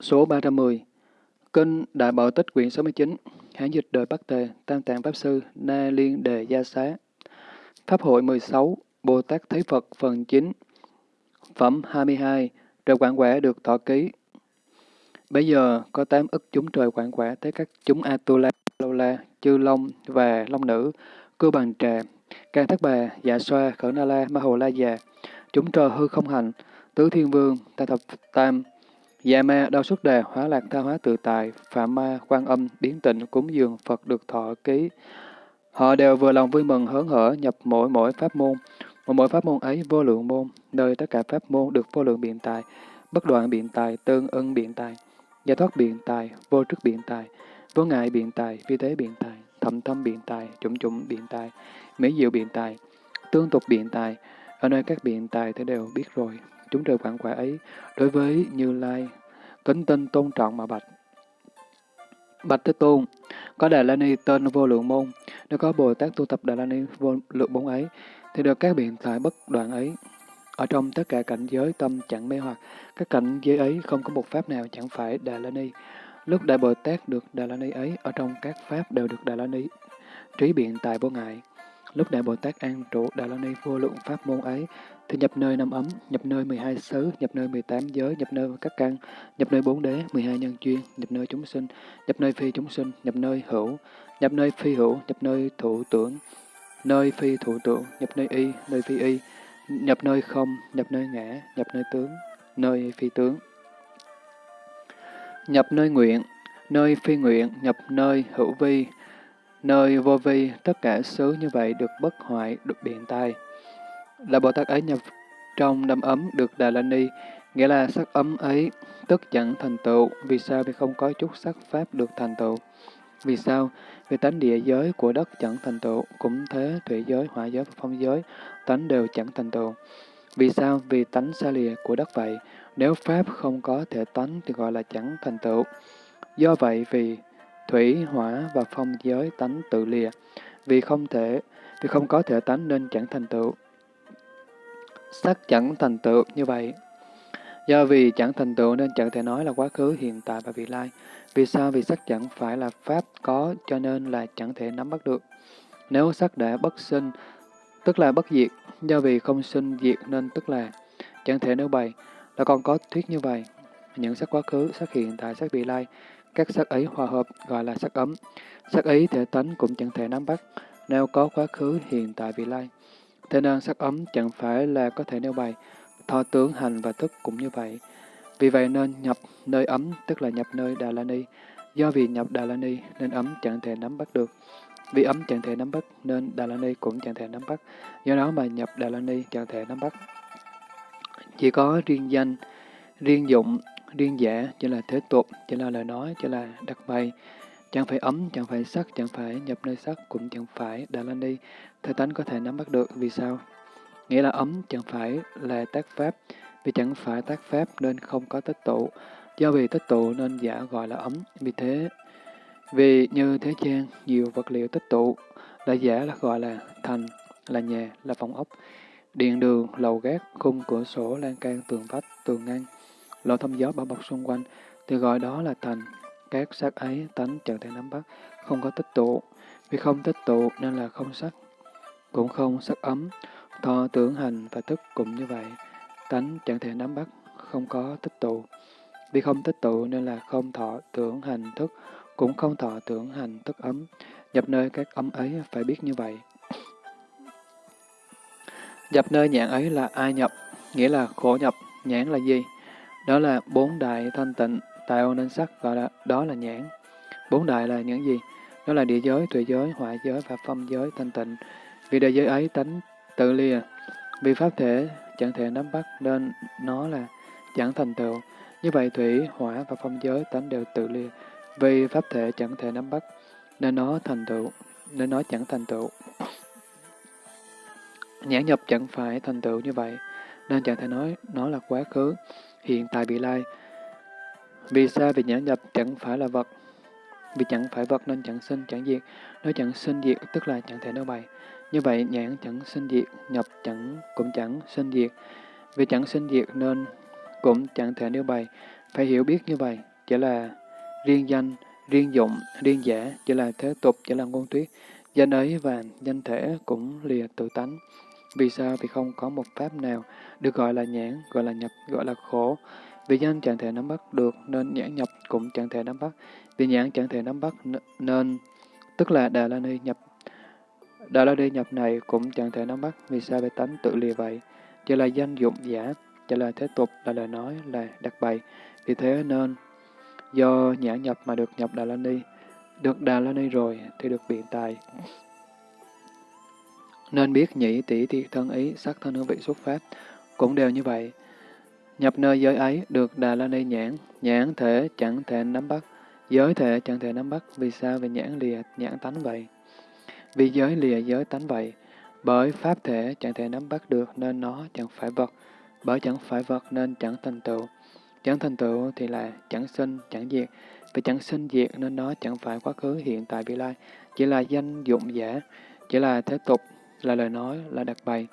Số 310 Kinh Đại Bảo Tích quyển 69 Hán dịch đời Bắc Tề Tam Tạng Pháp Sư Na Liên Đề Gia Xá. Pháp hội 16 Bồ Tát Thấy Phật phần 9 Phẩm 22 Trời quảng quả được tỏ ký. Bây giờ có tám ức chúng trời quảng quả tới các chúng Atula, Lola, Chư Long và Long Nữ, Cư Bằng Trà, Can Thác Bà, Dạ Xoa, Khởi Na La, Ma Hồ La Già, chúng trời hư không hành, Tứ Thiên Vương, Ta Thập Tam, Dạ Ma, Đau Xuất đề Hóa Lạc Tha Hóa Tự Tại, Phạm Ma, Quan Âm, Biến Tịnh, Cúng Dường, Phật được thọ ký. Họ đều vừa lòng vui mừng hớn hở nhập mỗi mỗi pháp môn, Mỗi mỗi pháp môn ấy vô lượng môn, nơi tất cả pháp môn được vô lượng biện tài, bất đoạn biện tài, tương ưng biện tài, giải thoát biện tài, vô trước biện tài, vô ngại biện tài, vi tế biện tài, thậm thâm biện tài, chủng chủng biện tài, mỹ diệu biện tài, tương tục biện tài, ở nơi các biện tài thế đều biết rồi, chúng trời quảng quả ấy, đối với Như Lai, kính tinh tôn trọng mà bạch. Bạch Thế Tôn, có Đà La Ni tên vô lượng môn, nếu có Bồ Tát tu tập Đà La Ni vô lượng bốn ấy, thì được các biện tại bất đoạn ấy. Ở trong tất cả cảnh giới tâm chẳng mê hoặc, các cảnh giới ấy không có một pháp nào chẳng phải Đà La Ni. Lúc Đại Bồ Tát được Đà La Ni ấy, ở trong các pháp đều được Đà La Ni. Trí biện tại vô ngại. Lúc Đại Bồ Tát an trụ Đà La Ni vô lượng pháp môn ấy, thì nhập nơi năm ấm, nhập nơi 12 xứ, nhập nơi 18 giới, nhập nơi các căn, nhập nơi bốn đế, 12 nhân chuyên, nhập nơi chúng sinh, nhập nơi phi chúng sinh, nhập nơi hữu, nhập nơi phi hữu, nhập nơi thủ tưởng, nơi phi thủ tưởng, nhập nơi y, nơi phi y, nhập nơi không, nhập nơi ngã, nhập nơi tướng, nơi phi tướng. Nhập nơi nguyện, nơi phi nguyện, nhập nơi hữu vi, nơi vô vi, tất cả xứ như vậy được bất hoại, được biện tai. Là Bồ Tát ấy nhập trong đâm ấm được Đà La Ni, nghĩa là sắc ấm ấy, tức chẳng thành tựu, vì sao vì không có chút sắc pháp được thành tựu. Vì sao? Vì tánh địa giới của đất chẳng thành tựu, cũng thế thủy giới, hỏa giới và phong giới, tánh đều chẳng thành tựu. Vì sao? Vì tánh xa lìa của đất vậy. Nếu Pháp không có thể tánh thì gọi là chẳng thành tựu. Do vậy, vì thủy, hỏa và phong giới tánh tự lìa, vì không thể, vì không có thể tánh nên chẳng thành tựu. Sắc chẳng thành tựu như vậy. Do vì chẳng thành tựu nên chẳng thể nói là quá khứ, hiện tại và vị lai. Vì sao? Vì sắc chẳng phải là pháp có cho nên là chẳng thể nắm bắt được. Nếu sắc đã bất sinh, tức là bất diệt, do vì không sinh diệt nên tức là chẳng thể nêu bày, là còn có thuyết như vậy. Những sắc quá khứ, sắc hiện tại, sắc vị lai, các sắc ấy hòa hợp gọi là sắc ấm. Sắc ấy thể tánh cũng chẳng thể nắm bắt, nếu có quá khứ, hiện tại, vị lai. Thế nên sắc ấm chẳng phải là có thể nêu bày, thọ tướng hành và thức cũng như vậy. Vì vậy nên nhập nơi ấm tức là nhập nơi Đà La Ni. Do vì nhập Đà La Ni nên ấm chẳng thể nắm bắt được. Vì ấm chẳng thể nắm bắt nên Đà La Ni cũng chẳng thể nắm bắt. Do đó mà nhập Đà La Ni chẳng thể nắm bắt. Chỉ có riêng danh, riêng dụng, riêng giả, chỉ là thế tục, chỉ là lời nói, chỉ là đặc bày. Chẳng phải ấm, chẳng phải sắc, chẳng phải nhập nơi sắc, cũng chẳng phải Đà La Ni. thời tánh có thể nắm bắt được. Vì sao? Nghĩa là ấm chẳng phải là tác pháp, vì chẳng phải tác pháp nên không có tích tụ. Do vì tích tụ nên giả gọi là ấm. Vì thế, vì như thế gian, nhiều vật liệu tích tụ, là giả là gọi là thành, là nhà, là phòng ốc, điện đường, lầu gác, khung, cửa sổ, lan can, tường vách, tường ngăn, lỗ thông gió bảo bọc xung quanh, thì gọi đó là thành. Các sắc ấy tánh chẳng thể nắm bắt, không có tích tụ. Vì không tích tụ nên là không sắc, cũng không sắc ấm, thọ tưởng hành và thức cũng như vậy. Tánh chẳng thể nắm bắt, không có tích tụ. Vì không tích tụ nên là không thọ tưởng hành thức, cũng không thọ tưởng hành thức ấm. Nhập nơi các ấm ấy phải biết như vậy. Nhập nơi nhãn ấy là ai nhập, nghĩa là khổ nhập, nhãn là gì? Đó là bốn đại thanh tịnh, tạo nên sắc gọi là đó là nhãn. Bốn đại là những gì? Đó là địa giới, tuệ giới, hỏa giới và phong giới thanh tịnh. Vì địa giới ấy tánh tự lìa, vì pháp thể chẳng thể nắm bắt nên nó là chẳng thành tựu. Như vậy thủy, hỏa và phong giới tánh đều tự lìa. Vì pháp thể chẳng thể nắm bắt nên nó thành tựu, nên nó chẳng thành tựu. Nhãn nhập chẳng phải thành tựu như vậy, nên chẳng thể nói nó là quá khứ, hiện tại bị lai. Vì sao? Vì nhãn nhập chẳng phải là vật. Vì chẳng phải vật nên chẳng sinh, chẳng diệt. Nếu chẳng sinh diệt tức là chẳng thể nói bày. Như vậy nhãn chẳng sinh diệt, nhập chẳng cũng chẳng sinh diệt. Vì chẳng sinh diệt nên cũng chẳng thể nêu bày. Phải hiểu biết như vậy. chỉ là riêng danh, riêng dụng, riêng giả, chỉ là thế tục, chỉ là ngôn thuyết. Danh ấy và danh thể cũng lìa tự tánh. Vì sao? Vì không có một pháp nào được gọi là nhãn, gọi là nhập, gọi là khổ. Vì danh chẳng thể nắm bắt được nên nhãn nhập cũng chẳng thể nắm bắt. Vì nhãn chẳng thể nắm bắt nên tức là Đà La Ni nhập Đà La Ni nhập này cũng chẳng thể nắm bắt. Vì sao về tánh tự lìa vậy? Chỉ là danh dụng giả, chỉ là thế tục, là lời nói, là đặc bày. Vì thế nên do nhãn nhập mà được nhập Đà La Ni. Được Đà La Ni rồi thì được biện tài. Nên biết nhĩ tỷ thiệt thân ý, sắc thân hương vị xuất phát, cũng đều như vậy. Nhập nơi giới ấy được Đà La Ni nhãn, nhãn thể chẳng thể nắm bắt, giới thể chẳng thể nắm bắt, vì sao về nhãn lìa nhãn tánh vậy? Vì giới lìa giới tánh vậy, bởi pháp thể chẳng thể nắm bắt được nên nó chẳng phải vật, bởi chẳng phải vật nên chẳng thành tựu. Chẳng thành tựu thì là chẳng sinh, chẳng diệt, vì chẳng sinh diệt nên nó chẳng phải quá khứ hiện tại vị lai, chỉ là danh dụng giả, chỉ là thế tục, là lời nói, là đặc bày.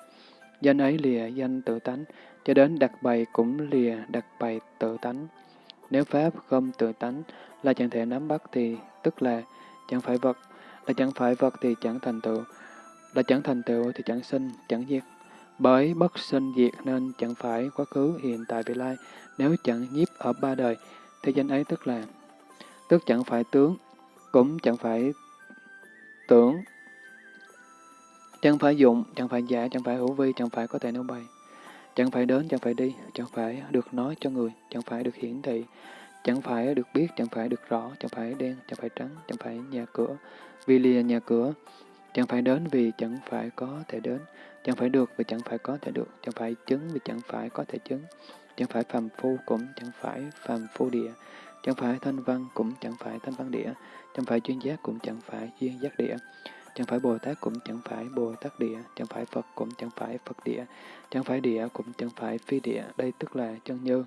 Danh ấy lìa danh tự tánh, cho đến đặc bày cũng lìa đặc bày tự tánh. Nếu Pháp không tự tánh là chẳng thể nắm bắt thì tức là chẳng phải vật, là chẳng phải vật thì chẳng thành tựu, là chẳng thành tựu thì chẳng sinh, chẳng diệt. Bởi bất sinh diệt nên chẳng phải quá khứ, hiện tại, vị lai. Nếu chẳng nhiếp ở ba đời, thì danh ấy tức là, tức chẳng phải tướng, cũng chẳng phải tưởng, Chẳng phải dụng, chẳng phải giả, chẳng phải hữu vi, chẳng phải có thể nêu bày. Chẳng phải đến, chẳng phải đi, chẳng phải được nói cho người, chẳng phải được hiển thị, chẳng phải được biết, chẳng phải được rõ, chẳng phải đen, chẳng phải trắng, chẳng phải nhà cửa, vì lìa nhà cửa, chẳng phải đến vì chẳng phải có thể đến, chẳng phải được vì chẳng phải có thể được, chẳng phải chứng vì chẳng phải có thể chứng, chẳng phải phàm phu cũng chẳng phải phàm phu địa, chẳng phải thanh văn cũng chẳng phải thanh văn địa, chẳng phải chuyên giác cũng chẳng phải chuyên giác địa, Chẳng phải Bồ Tát cũng chẳng phải Bồ Tát địa, chẳng phải Phật cũng chẳng phải Phật địa, chẳng phải địa cũng chẳng phải phi địa, đây tức là chân như.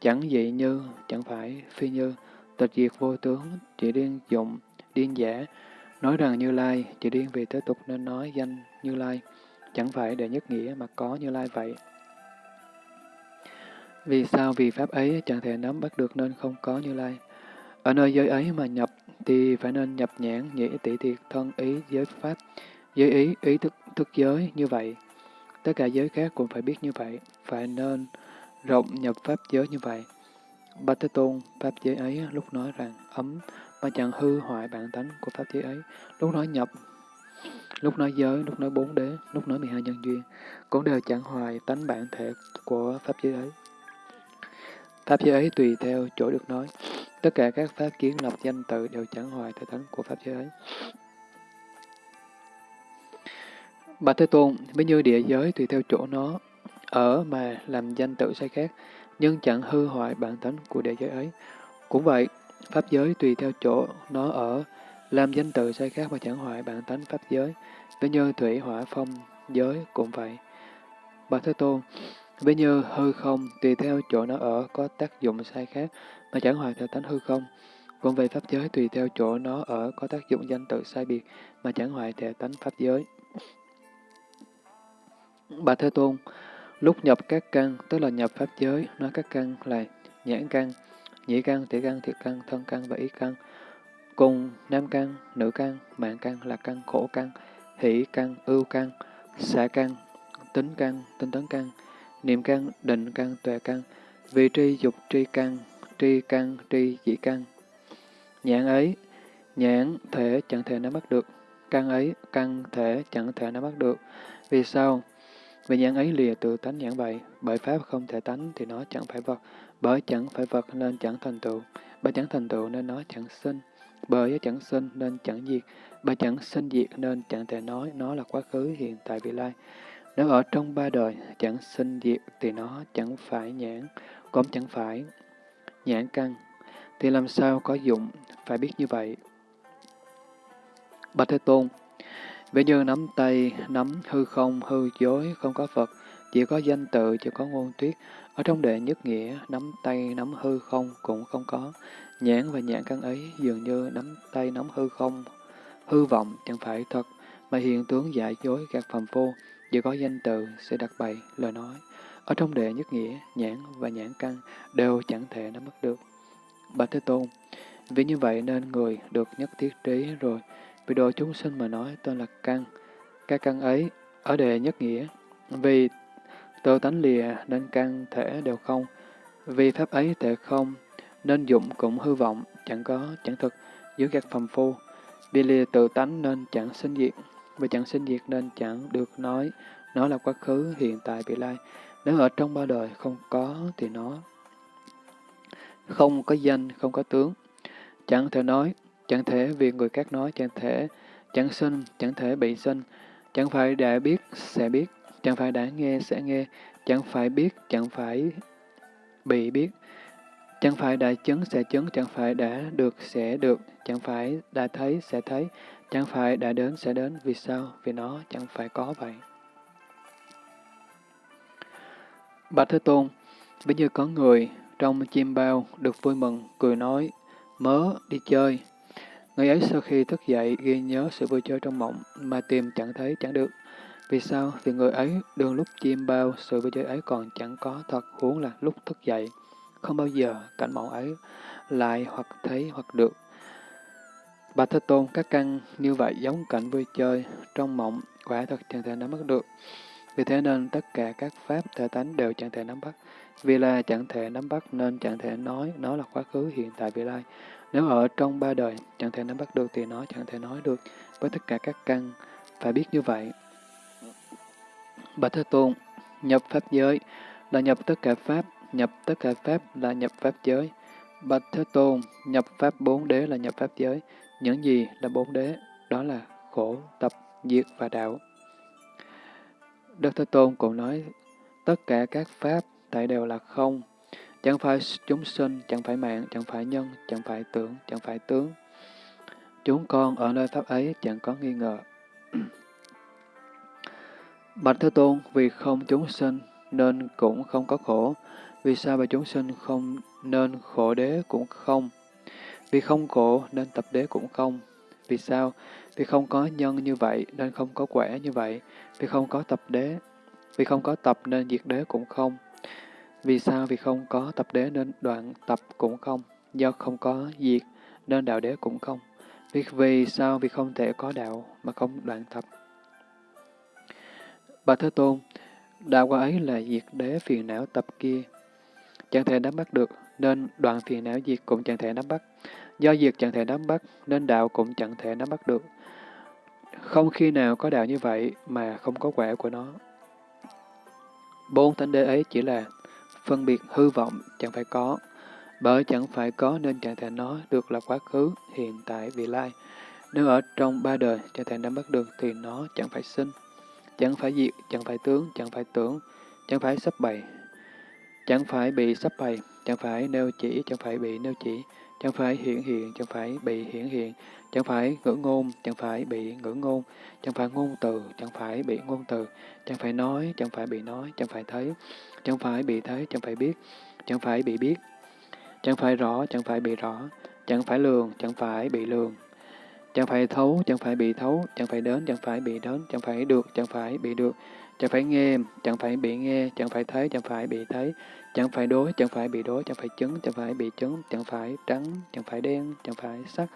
Chẳng dị như, chẳng phải phi như, tịch diệt vô tướng, chỉ điên dụng, điên giả, nói rằng Như Lai, chỉ điên vì thế tục nên nói danh Như Lai, chẳng phải để nhất nghĩa mà có Như Lai vậy. Vì sao? Vì Pháp ấy chẳng thể nắm bắt được nên không có Như Lai. Ở nơi giới ấy mà nhập thì phải nên nhập nhãn, nhĩ tỷ thiệt, thân ý, giới pháp, giới ý, ý thức, thức giới như vậy. Tất cả giới khác cũng phải biết như vậy, phải nên rộng nhập pháp giới như vậy. Ba Thế Tôn, pháp giới ấy lúc nói rằng ấm mà chẳng hư hoại bản tánh của pháp giới ấy, lúc nói nhập, lúc nói giới, lúc nói bốn đế, lúc nói 12 nhân duyên, cũng đều chẳng hoại tánh bản thể của pháp giới ấy. Pháp giới ấy tùy theo chỗ được nói. Tất cả các pháp kiến lập danh tự đều chẳng hoại thể tánh của pháp giới ấy. Bạch Thế Tôn, ví như địa giới tùy theo chỗ nó ở mà làm danh tự sai khác, nhưng chẳng hư hoại bản tánh của địa giới ấy. Cũng vậy, pháp giới tùy theo chỗ nó ở, làm danh tự sai khác mà chẳng hoại bản tánh pháp giới. Ví như thủy hỏa phong giới cũng vậy. Bạch Thế Tôn, ví như hư không tùy theo chỗ nó ở có tác dụng sai khác mà chẳng hòa theo tánh hư không. Cũng về pháp giới tùy theo chỗ nó ở có tác dụng danh tự sai biệt mà chẳng hoại theo tánh pháp giới. Bà Thế Tôn, lúc nhập các căn, tức là nhập pháp giới, nói các căn là nhãn căn, nhĩ căn, tỷ căn, thiệt căn, thân căn và ý căn. Cùng nam căn, nữ căn, mạng căn là căn khổ căn, hỷ căn, ưu căn, xả căn, tính căn, tinh tấn căn, niệm căn, định căn, tuệ căn, vị tri dục tri căn, tri căn, tri chỉ căn. Nhãn ấy, nhãn thể chẳng thể nắm bắt được, căn ấy, căn thể chẳng thể nắm bắt được. Vì sao? Vì nhãn ấy lìa tự tánh nhãn vậy, bởi Pháp không thể tánh thì nó chẳng phải vật, bởi chẳng phải vật nên chẳng thành tựu, bởi chẳng thành tựu nên nó chẳng sinh, bởi chẳng sinh nên chẳng diệt, bởi chẳng sinh diệt nên chẳng thể nói nó là quá khứ hiện tại vị lai. Nếu ở trong ba đời chẳng sinh diệt thì nó chẳng phải nhãn, cũng chẳng phải nhãn căn, thì làm sao có dụng, phải biết như vậy. Bạch Thế Tôn, ví như nắm tay, nắm hư không, hư dối, không có Phật, chỉ có danh tự, chỉ có ngôn tuyết. Ở trong đệ nhất nghĩa, nắm tay, nắm hư không cũng không có. Nhãn và nhãn căn ấy dường như nắm tay, nắm hư không, hư vọng chẳng phải thật, mà hiện tướng giả dối gạt phàm vô chỉ có danh từ sẽ đặt bày lời nói. Ở trong đệ nhất nghĩa, nhãn và nhãn căn đều chẳng thể nắm bắt được. Bạch Thế Tôn, vì như vậy nên người được nhất thiết trí rồi, vì đồ chúng sinh mà nói tên là căn. Các căn ấy ở đề nhất nghĩa, vì tự tánh lìa nên căn thể đều không, vì pháp ấy thể không, nên dụng cũng hư vọng, chẳng có, chẳng thực, dưới các phàm phu. Vì lìa tự tánh nên chẳng sinh diệt, và chẳng sinh diệt nên chẳng được nói, nó là quá khứ, hiện tại, vị lai. Nếu ở trong ba đời không có thì nó không có danh, không có tướng. Chẳng thể nói, chẳng thể vì người khác nói, chẳng thể chẳng sinh, chẳng thể bị sinh, chẳng phải đã biết, sẽ biết, chẳng phải đã nghe, sẽ nghe, chẳng phải biết, chẳng phải bị biết, chẳng phải đã chứng, sẽ chứng, chẳng phải đã được, sẽ được, chẳng phải đã thấy, sẽ thấy, chẳng phải đã đến, sẽ đến. Vì sao? Vì nó chẳng phải có vậy. Bạch Thế Tôn, ví như có người trong chim bao được vui mừng, cười nói, mớ, đi chơi. Người ấy sau khi thức dậy ghi nhớ sự vui chơi trong mộng mà tìm chẳng thấy chẳng được. Vì sao? Vì người ấy đương lúc chim bao sự vui chơi ấy còn chẳng có thật huống là lúc thức dậy. Không bao giờ cảnh mộng ấy lại hoặc thấy hoặc được bà Thế Tôn, các căn như vậy giống cảnh vui chơi trong mộng quả thật chẳng thể nắm bắt được. Vì thế nên tất cả các pháp thể tánh đều chẳng thể nắm bắt. Vì là chẳng thể nắm bắt nên chẳng thể nói nó là quá khứ, hiện tại, vị lai. Nếu ở trong ba đời chẳng thể nắm bắt được thì nó chẳng thể nói được. Với tất cả các căn, phải biết như vậy. bà Thế Tôn, nhập pháp giới là nhập tất cả pháp, nhập tất cả pháp là nhập pháp giới. Bạch Thế Tôn, nhập pháp bốn đế là nhập pháp giới. Những gì là bốn đế? Đó là khổ, tập, diệt và đạo. Đức Thế Tôn cũng nói, tất cả các pháp tại đều là không. Chẳng phải chúng sinh, chẳng phải mạng, chẳng phải nhân, chẳng phải tưởng, chẳng phải tướng. Chúng con ở nơi pháp ấy chẳng có nghi ngờ. Bạch Thế Tôn, vì không chúng sinh nên cũng không có khổ. Vì sao mà chúng sinh không nên khổ đế cũng không? Vì không khổ nên tập đế cũng không. Vì sao? Vì không có nhân như vậy nên không có quẻ như vậy. Vì không có tập đế. Vì không có tập nên diệt đế cũng không. Vì sao? Vì không có tập đế nên đoạn tập cũng không. Do không có diệt nên đạo đế cũng không. Vì, vì sao? Vì không thể có đạo mà không đoạn tập. Bà Thế Tôn, đạo quả ấy là diệt đế phiền não tập kia. Chẳng thể nắm bắt được, nên đoạn phiền não diệt cũng chẳng thể nắm bắt. Do diệt chẳng thể nắm bắt, nên đạo cũng chẳng thể nắm bắt được. Không khi nào có đạo như vậy mà không có quả của nó. Bốn thánh đế ấy chỉ là phân biệt hư vọng chẳng phải có, bởi chẳng phải có nên chẳng thể nói được là quá khứ, hiện tại, vị lai. Nếu ở trong ba đời chẳng thể nắm bắt được thì nó chẳng phải sinh, chẳng phải diệt, chẳng phải tướng, chẳng phải tưởng, chẳng phải sắp bày, chẳng phải bị sắp bày, chẳng phải nêu chỉ, chẳng phải bị nêu chỉ, chẳng phải hiển hiện, chẳng phải bị hiển hiện, chẳng phải ngữ ngôn, chẳng phải bị ngữ ngôn, chẳng phải ngôn từ, chẳng phải bị ngôn từ, chẳng phải nói, chẳng phải bị nói, chẳng phải thấy, chẳng phải bị thấy, chẳng phải biết, chẳng phải bị biết, chẳng phải rõ, chẳng phải bị rõ, chẳng phải lường, chẳng phải bị lường, chẳng phải thấu, chẳng phải bị thấu, chẳng phải đến, chẳng phải bị đến, chẳng phải được, chẳng phải bị được, chẳng phải nghe, chẳng phải bị nghe, chẳng phải thấy, chẳng phải bị thấy, chẳng phải đối, chẳng phải bị đối, chẳng phải chứng, chẳng phải bị chứng, chẳng phải trắng, chẳng phải đen, chẳng phải sắc,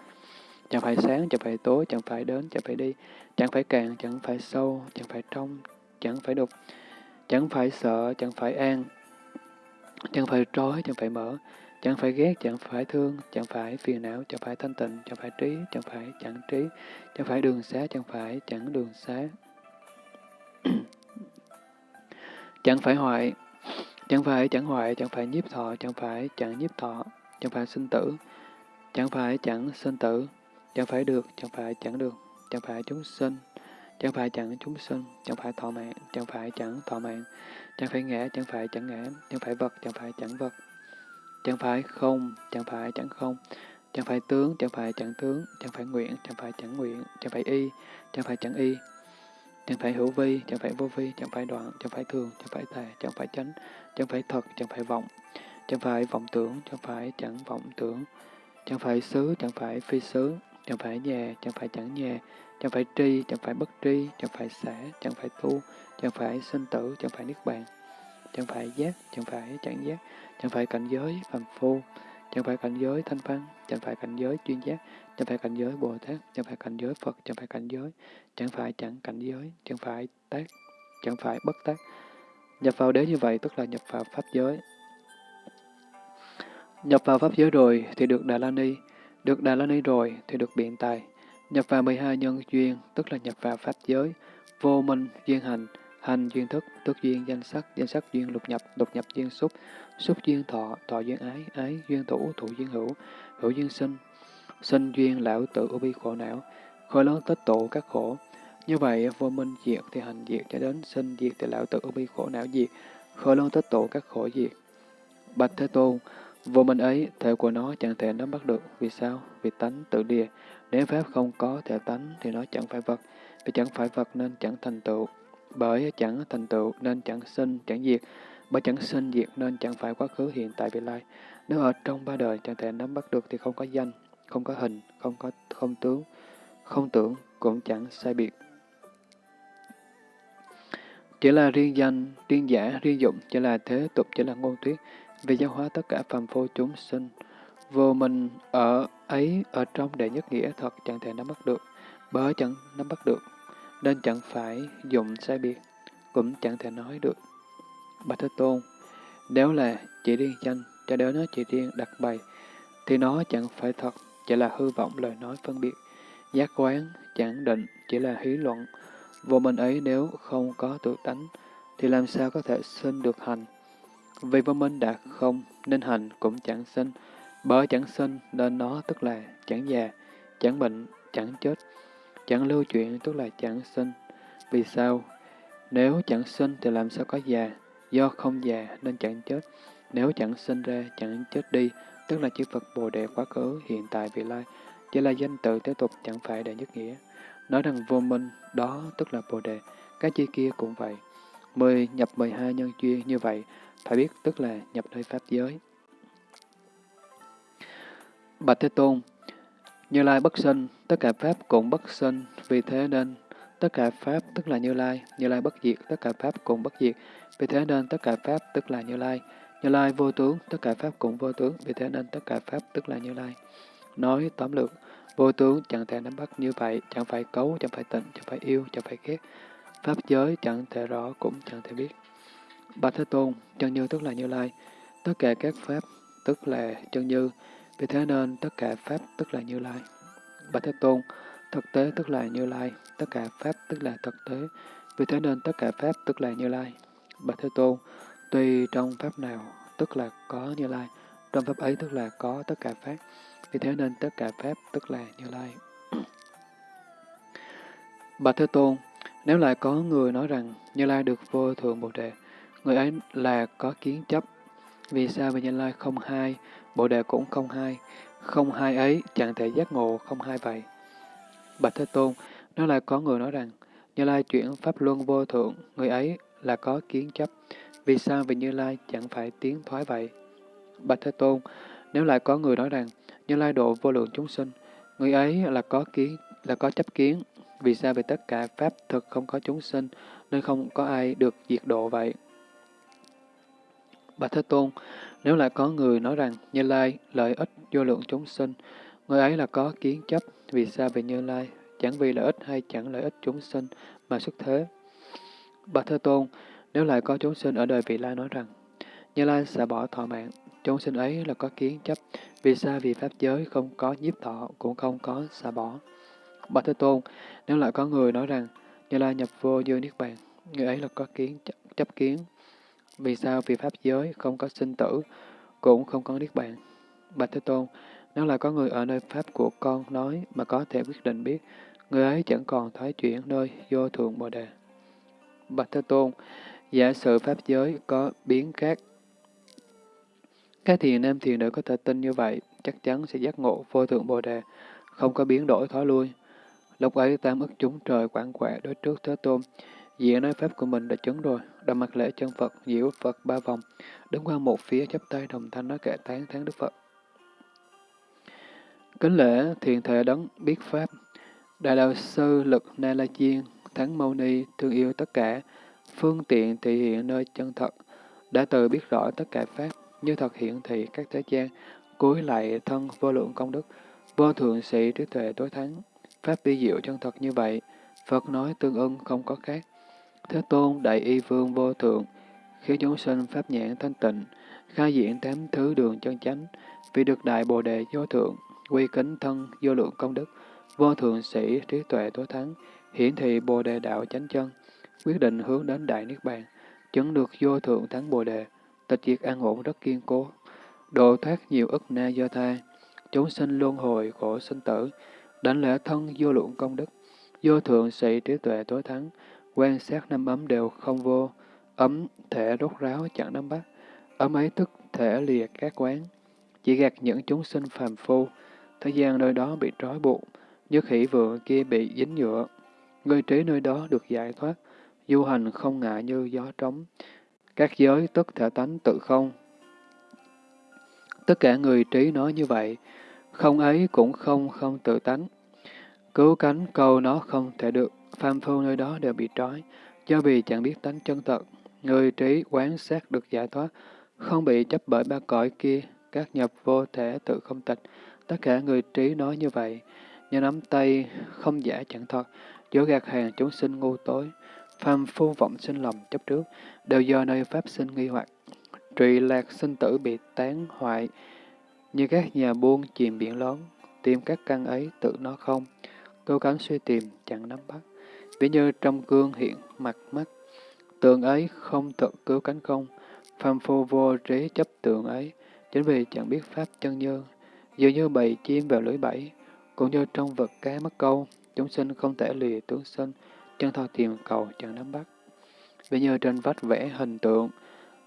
chẳng phải sáng, chẳng phải tối, chẳng phải đến, chẳng phải đi, chẳng phải cạn chẳng phải sâu, chẳng phải trong, chẳng phải đục, chẳng phải sợ, chẳng phải an, chẳng phải trói, chẳng phải mở, chẳng phải ghét, chẳng phải thương, chẳng phải phiền não, chẳng phải thanh tịnh, chẳng phải trí, chẳng phải chẳng trí, chẳng phải đường xá, chẳng phải chẳng đường xá chẳng phải hoại, chẳng phải chẳng hoại, chẳng phải nhiếp thọ, chẳng phải chẳng nhiếp thọ, chẳng phải sinh tử, chẳng phải chẳng sinh tử, chẳng phải được, chẳng phải chẳng được, chẳng phải chúng sinh, chẳng phải chẳng chúng sinh, chẳng phải thọ mạng, chẳng phải chẳng thọ mạng, chẳng phải ngã, chẳng phải chẳng ngã, chẳng phải vật, chẳng phải chẳng vật, chẳng phải không, chẳng phải chẳng không, chẳng phải tướng, chẳng phải chẳng tướng, chẳng phải nguyện, chẳng phải chẳng nguyện, chẳng phải y, chẳng phải chẳng y, chẳng phải hữu vi, chẳng phải vô vi, chẳng phải đoạn, chẳng phải thường, chẳng phải tà, chẳng phải chánh, chẳng phải thật, chẳng phải vọng, chẳng phải vọng tưởng, chẳng phải chẳng vọng tưởng, chẳng phải xứ, chẳng phải phi xứ, chẳng phải nhà, chẳng phải chẳng nhà, chẳng phải tri, chẳng phải bất tri, chẳng phải xả, chẳng phải tu, chẳng phải sinh tử, chẳng phải niết bàn, chẳng phải giác, chẳng phải chẳng giác, chẳng phải cảnh giới phàm phu, chẳng phải cảnh giới thanh văn, chẳng phải cảnh giới chuyên giác, chẳng phải cảnh giới Bồ Tát, chẳng phải cảnh giới Phật, chẳng phải cảnh giới, chẳng phải chẳng cảnh giới, chẳng phải tác, chẳng phải bất tác. Nhập vào đế như vậy tức là nhập vào pháp giới. Nhập vào pháp giới rồi thì được Đà La Ni, được Đà La Ni rồi thì được biện tài. Nhập vào 12 nhân duyên tức là nhập vào pháp giới, vô minh duyên hành, hành duyên thức, thức duyên danh sắc, danh sắc duyên lục nhập, lục nhập duyên xúc, xúc duyên thọ, thọ duyên ái, ái duyên thủ, thủ duyên hữu, hữu duyên sinh, sinh duyên lão tử ưu bi khổ não, khởi lớn tích tụ các khổ. Như vậy, vô minh diệt thì hành diệt cho đến sinh diệt thì lão tử ưu bi khổ não diệt, khởi lớn tích tụ các khổ diệt. Bạch Thế Tôn, vô minh ấy, thể của nó chẳng thể nắm bắt được. Vì sao? Vì tánh tự địa. Nếu pháp không có thể tánh thì nó chẳng phải vật. Vì chẳng phải vật nên chẳng thành tựu. Bởi chẳng thành tựu nên chẳng sinh, chẳng diệt. Bởi chẳng sinh diệt nên chẳng phải quá khứ hiện tại vị lai. Nếu ở trong ba đời chẳng thể nắm bắt được thì không có danh, không có hình, không có không tướng, không tưởng, cũng chẳng sai biệt. Chỉ là riêng danh, riêng giả, riêng dụng, chỉ là thế tục, chỉ là ngôn thuyết, vì giáo hóa tất cả phàm phu chúng sinh. Vô mình ở ấy, ở trong đệ nhất nghĩa thật chẳng thể nắm bắt được, bởi chẳng nắm bắt được, nên chẳng phải dụng sai biệt, cũng chẳng thể nói được. Bạch Thế Tôn, nếu là chỉ riêng danh, cho đến nó chỉ riêng đặt bày, thì nó chẳng phải thật, chỉ là hư vọng lời nói phân biệt. Giác quán, chẳng định, chỉ là hí luận. Vô minh ấy nếu không có tự tánh, thì làm sao có thể sinh được hành? Vì vô minh đã không, nên hành cũng chẳng sinh. Bởi chẳng sinh nên nó tức là chẳng già, chẳng bệnh, chẳng chết. Chẳng lưu chuyện tức là chẳng sinh. Vì sao? Nếu chẳng sinh thì làm sao có già? Do không già nên chẳng chết. Nếu chẳng sinh ra, chẳng chết đi, tức là chư Phật Bồ Đề quá khứ, hiện tại, vị lai, chỉ là danh tự tiếp tục chẳng phải đệ nhất nghĩa. Nói rằng vô minh, đó tức là Bồ Đề, cái chi kia cũng vậy. Mười nhập mười hai nhân duyên như vậy, phải biết tức là nhập nơi Pháp giới. Bạch Thế Tôn, Như Lai bất sinh, tất cả Pháp cũng bất sinh, vì thế nên tất cả Pháp tức là Như Lai, Như Lai bất diệt, tất cả Pháp cũng bất diệt, vì thế nên tất cả Pháp tức là Như Lai. Như Lai vô tướng, tất cả Pháp cũng vô tướng, vì thế nên tất cả Pháp tức là Như Lai. Nói tóm lược, vô tướng chẳng thể nắm bắt như vậy, chẳng phải cấu, chẳng phải tịnh, chẳng phải yêu, chẳng phải ghét. Pháp giới chẳng thể rõ, cũng chẳng thể biết. Bạch Thế Tôn, chân như tức là Như Lai, tất cả các Pháp tức là chân như, vì thế nên tất cả Pháp tức là Như Lai. Bạch Thế Tôn, thực tế tức là Như Lai, tất cả Pháp tức là thực tế, vì thế nên tất cả Pháp tức là Như Lai. Bạch Thế Tôn, Tuy trong Pháp nào tức là có Như Lai, trong Pháp ấy tức là có tất cả Pháp, vì thế nên tất cả Pháp tức là Như Lai. Bạch Thế Tôn, nếu lại có người nói rằng Như Lai được vô thượng Bồ Đề, người ấy là có kiến chấp. Vì sao vì Như Lai không hai, Bồ Đề cũng không hai, không hai ấy chẳng thể giác ngộ không hai vậy. Bạch Thế Tôn, nếu lại có người nói rằng Như Lai chuyển Pháp Luân vô thượng, người ấy là có kiến chấp. Vì sao vì Như Lai chẳng phải tiến thoái vậy? Bạch Thế Tôn, nếu lại có người nói rằng Như Lai độ vô lượng chúng sinh, người ấy là có kiến, là có chấp kiến. Vì sao vì tất cả Pháp thực không có chúng sinh, nên không có ai được diệt độ vậy? Bạch Thế Tôn, nếu lại có người nói rằng Như Lai lợi ích vô lượng chúng sinh, người ấy là có kiến chấp. Vì sao vì Như Lai chẳng vì lợi ích hay chẳng lợi ích chúng sinh mà xuất thế? Bạch Thế Tôn, nếu lại có chúng sinh ở đời vị lai nói rằng, Như Lai sẽ bỏ thọ mạng, chúng sinh ấy là có kiến chấp, vì sao vì Pháp giới không có nhiếp thọ, cũng không có xả bỏ. Bạch Thế Tôn, nếu lại có người nói rằng, Như Lai nhập vô dư Niết Bàn, người ấy là có kiến chấp, chấp kiến. Vì sao vì Pháp giới không có sinh tử, cũng không có Niết Bàn. Bạch Thế Tôn, nếu lại có người ở nơi Pháp của con nói mà có thể quyết định biết, người ấy chẳng còn thoái chuyển nơi vô thượng Bồ Đề. Bạch Thế Tôn, Giả sử Pháp giới có biến khác. Các thiền nam thiền nữ có thể tin như vậy, chắc chắn sẽ giác ngộ vô thượng Bồ Đề, không có biến đổi thói lui. Lúc ấy tam ức chúng trời quảng quạ đối trước Thế Tôn, diện nói Pháp của mình đã chứng rồi, đồng mặt lễ chân Phật, diễu Phật ba vòng, đứng qua một phía chắp tay đồng thanh nói kệ tán thán Đức Phật. Kính lễ thiền thể đấng biết Pháp, Đại đạo sư lực Na La Chiên, Thắng Mâu Ni, thương yêu tất cả, phương tiện thị hiện nơi chân thật, đã tự biết rõ tất cả Pháp, như thật hiện thị các thế gian, cúi lại thân vô lượng công đức, vô thượng sĩ trí tuệ tối thắng, pháp vi diệu chân thật như vậy, Phật nói tương ưng không có khác. Thế Tôn Đại Y Vương vô thượng, khi chúng sinh pháp nhãn thanh tịnh, khai diễn tám thứ đường chân chánh, vì được Đại Bồ Đề vô thượng, quy kính thân vô lượng công đức, vô thượng sĩ trí tuệ tối thắng, hiển thị Bồ Đề đạo chánh chân, quyết định hướng đến Đại Niết Bàn, chứng được vô thượng thắng Bồ Đề, tịch diệt an ổn rất kiên cố, độ thoát nhiều ức na do tha, chúng sinh luân hồi khổ sinh tử, đánh lễ thân vô lượng công đức, vô thượng sĩ trí tuệ tối thắng, quan sát năm ấm đều không vô, ấm thể rốt ráo chẳng nắm bắt, ấm ấy tức thể lìa các quán, chỉ gạt những chúng sinh phàm phu, thời gian nơi đó bị trói buộc, như khỉ vượng kia bị dính nhựa, người trí nơi đó được giải thoát, du hành không ngã như gió trống, các giới tất thể tánh tự không. Tất cả người trí nói như vậy, không ấy cũng không không tự tánh. Cứu cánh câu nó không thể được, phàm phu nơi đó đều bị trói, do vì chẳng biết tánh chân thật. Người trí quán sát được giải thoát, không bị chấp bởi ba cõi kia, các nhập vô thể tự không tịch. Tất cả người trí nói như vậy, như nắm tay không giả chẳng thật, dỗ gạt hàng chúng sinh ngu tối, phàm phu vọng sinh lòng chấp trước, đều do nơi pháp sinh nghi hoặc. Trụy lạc sinh tử bị tán hoại, như các nhà buôn chìm biển lớn, tìm các căn ấy tự nó không, cố gắng suy tìm chẳng nắm bắt. Ví như trong gương hiện mặt mắt, tượng ấy không thật cứu cánh không, phàm phu vô trí chấp tượng ấy, chính vì chẳng biết pháp chân như, dường như bầy chim vào lưới bẫy, cũng như trong vật cá mắc câu, chúng sinh không thể lìa tướng sinh, chân thọ tìm cầu chẳng nắm bắt. Ví như trên vách vẽ hình tượng,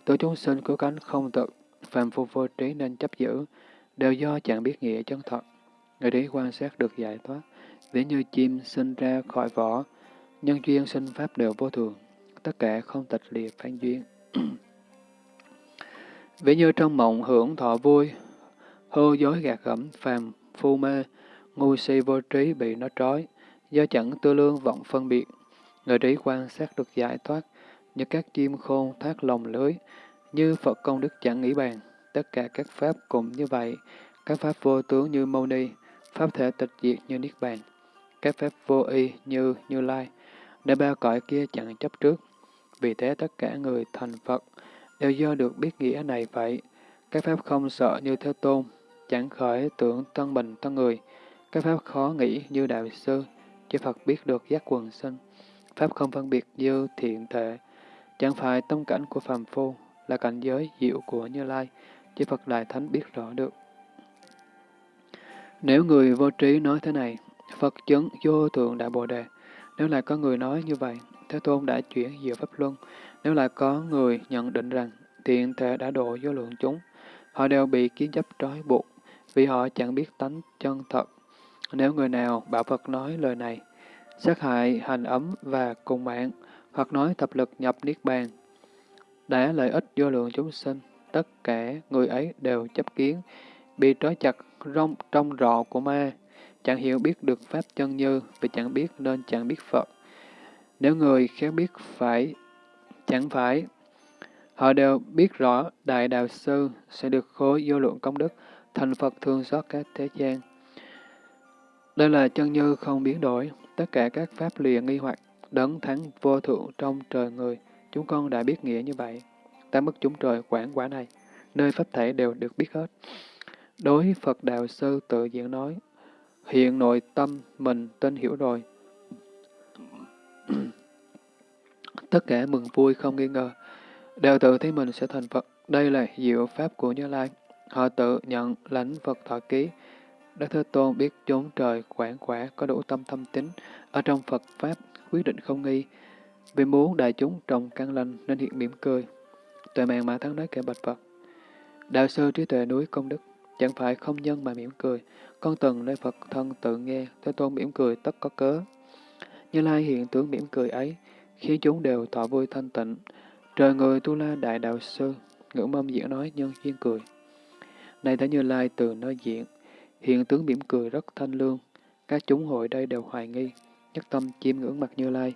tự chúng sinh cứu cánh không thực, phàm phu vô trí nên chấp giữ, đều do chẳng biết nghĩa chân thật. Người đấy quan sát được giải thoát, ví như chim sinh ra khỏi vỏ, nhân duyên sinh pháp đều vô thường, tất cả không tịch liệt phán duyên. ví như trong mộng hưởng thọ vui, hô dối gạt gẫm phàm phu mê, ngu si vô trí bị nó trói, do chẳng tư lương vọng phân biệt. Người trí quan sát được giải thoát, như các chim khôn thoát lòng lưới, như Phật công đức chẳng nghĩ bàn, tất cả các pháp cũng như vậy, các pháp vô tướng như Mâu Ni, pháp thể tịch diệt như Niết Bàn, các pháp vô y như Như Lai, để ba cõi kia chẳng chấp trước. Vì thế tất cả người thành Phật đều do được biết nghĩa này vậy. Các pháp không sợ như Thế Tôn, chẳng khởi tưởng thân mình thân người. Các pháp khó nghĩ như Đạo Sư, chỉ Phật biết được giác quần sinh. Pháp không phân biệt dư thiện thể, chẳng phải tâm cảnh của phàm phu, là cảnh giới diệu của Như Lai, chỉ Phật Đại Thánh biết rõ được. Nếu người vô trí nói thế này, Phật chứng vô thượng đại bồ đề. Nếu lại có người nói như vậy, Thế Tôn đã chuyển diệu pháp luân. Nếu lại có người nhận định rằng thiện thể đã độ vô lượng chúng, họ đều bị kiến chấp trói buộc, vì họ chẳng biết tánh chân thật. Nếu người nào bảo Phật nói lời này, sát hại hành ấm và cùng mạng, hoặc nói tập lực nhập niết bàn, đã lợi ích vô lượng chúng sinh, tất cả người ấy đều chấp kiến, bị trói chặt rong trong rọ của ma, chẳng hiểu biết được pháp chân như vì chẳng biết nên chẳng biết Phật. Nếu người khéo biết phải, chẳng phải, họ đều biết rõ Đại Đạo Sư sẽ được khối vô lượng công đức, thành Phật thương xót các thế gian. Đây là chân như không biến đổi, tất cả các pháp lìa nghi hoặc, đấng thắng vô thượng trong trời người, chúng con đã biết nghĩa như vậy. Ta mức chúng trời quản quả này, nơi pháp thể đều được biết hết. Đối Phật Đạo Sư tự diện nói, hiện nội tâm mình tin hiểu rồi. Tất cả mừng vui không nghi ngờ, đều tự thấy mình sẽ thành Phật. Đây là diệu pháp của Như Lai. Họ tự nhận lãnh Phật thọ ký. Đức Thế Tôn biết chốn trời quảng quả có đủ tâm thâm tính ở trong Phật Pháp quyết định không nghi. Vì muốn đại chúng trồng căn lành nên hiện mỉm cười. Tuệ mạng mà thắng nói kẻ bạch Phật. Đạo sư trí tuệ núi công đức, chẳng phải không nhân mà mỉm cười. Con từng nơi Phật thân tự nghe, Thế Tôn mỉm cười tất có cớ. Như Lai hiện tướng mỉm cười ấy, khiến chúng đều thọ vui thanh tịnh. Trời người tu la đại đạo sư, ngưỡng mâm diễn nói nhân duyên cười. Này thấy Như Lai từ nơi diện, hiện tướng mỉm cười rất thanh lương. Các chúng hội đây đều hoài nghi, nhất tâm chiêm ngưỡng mặt Như Lai.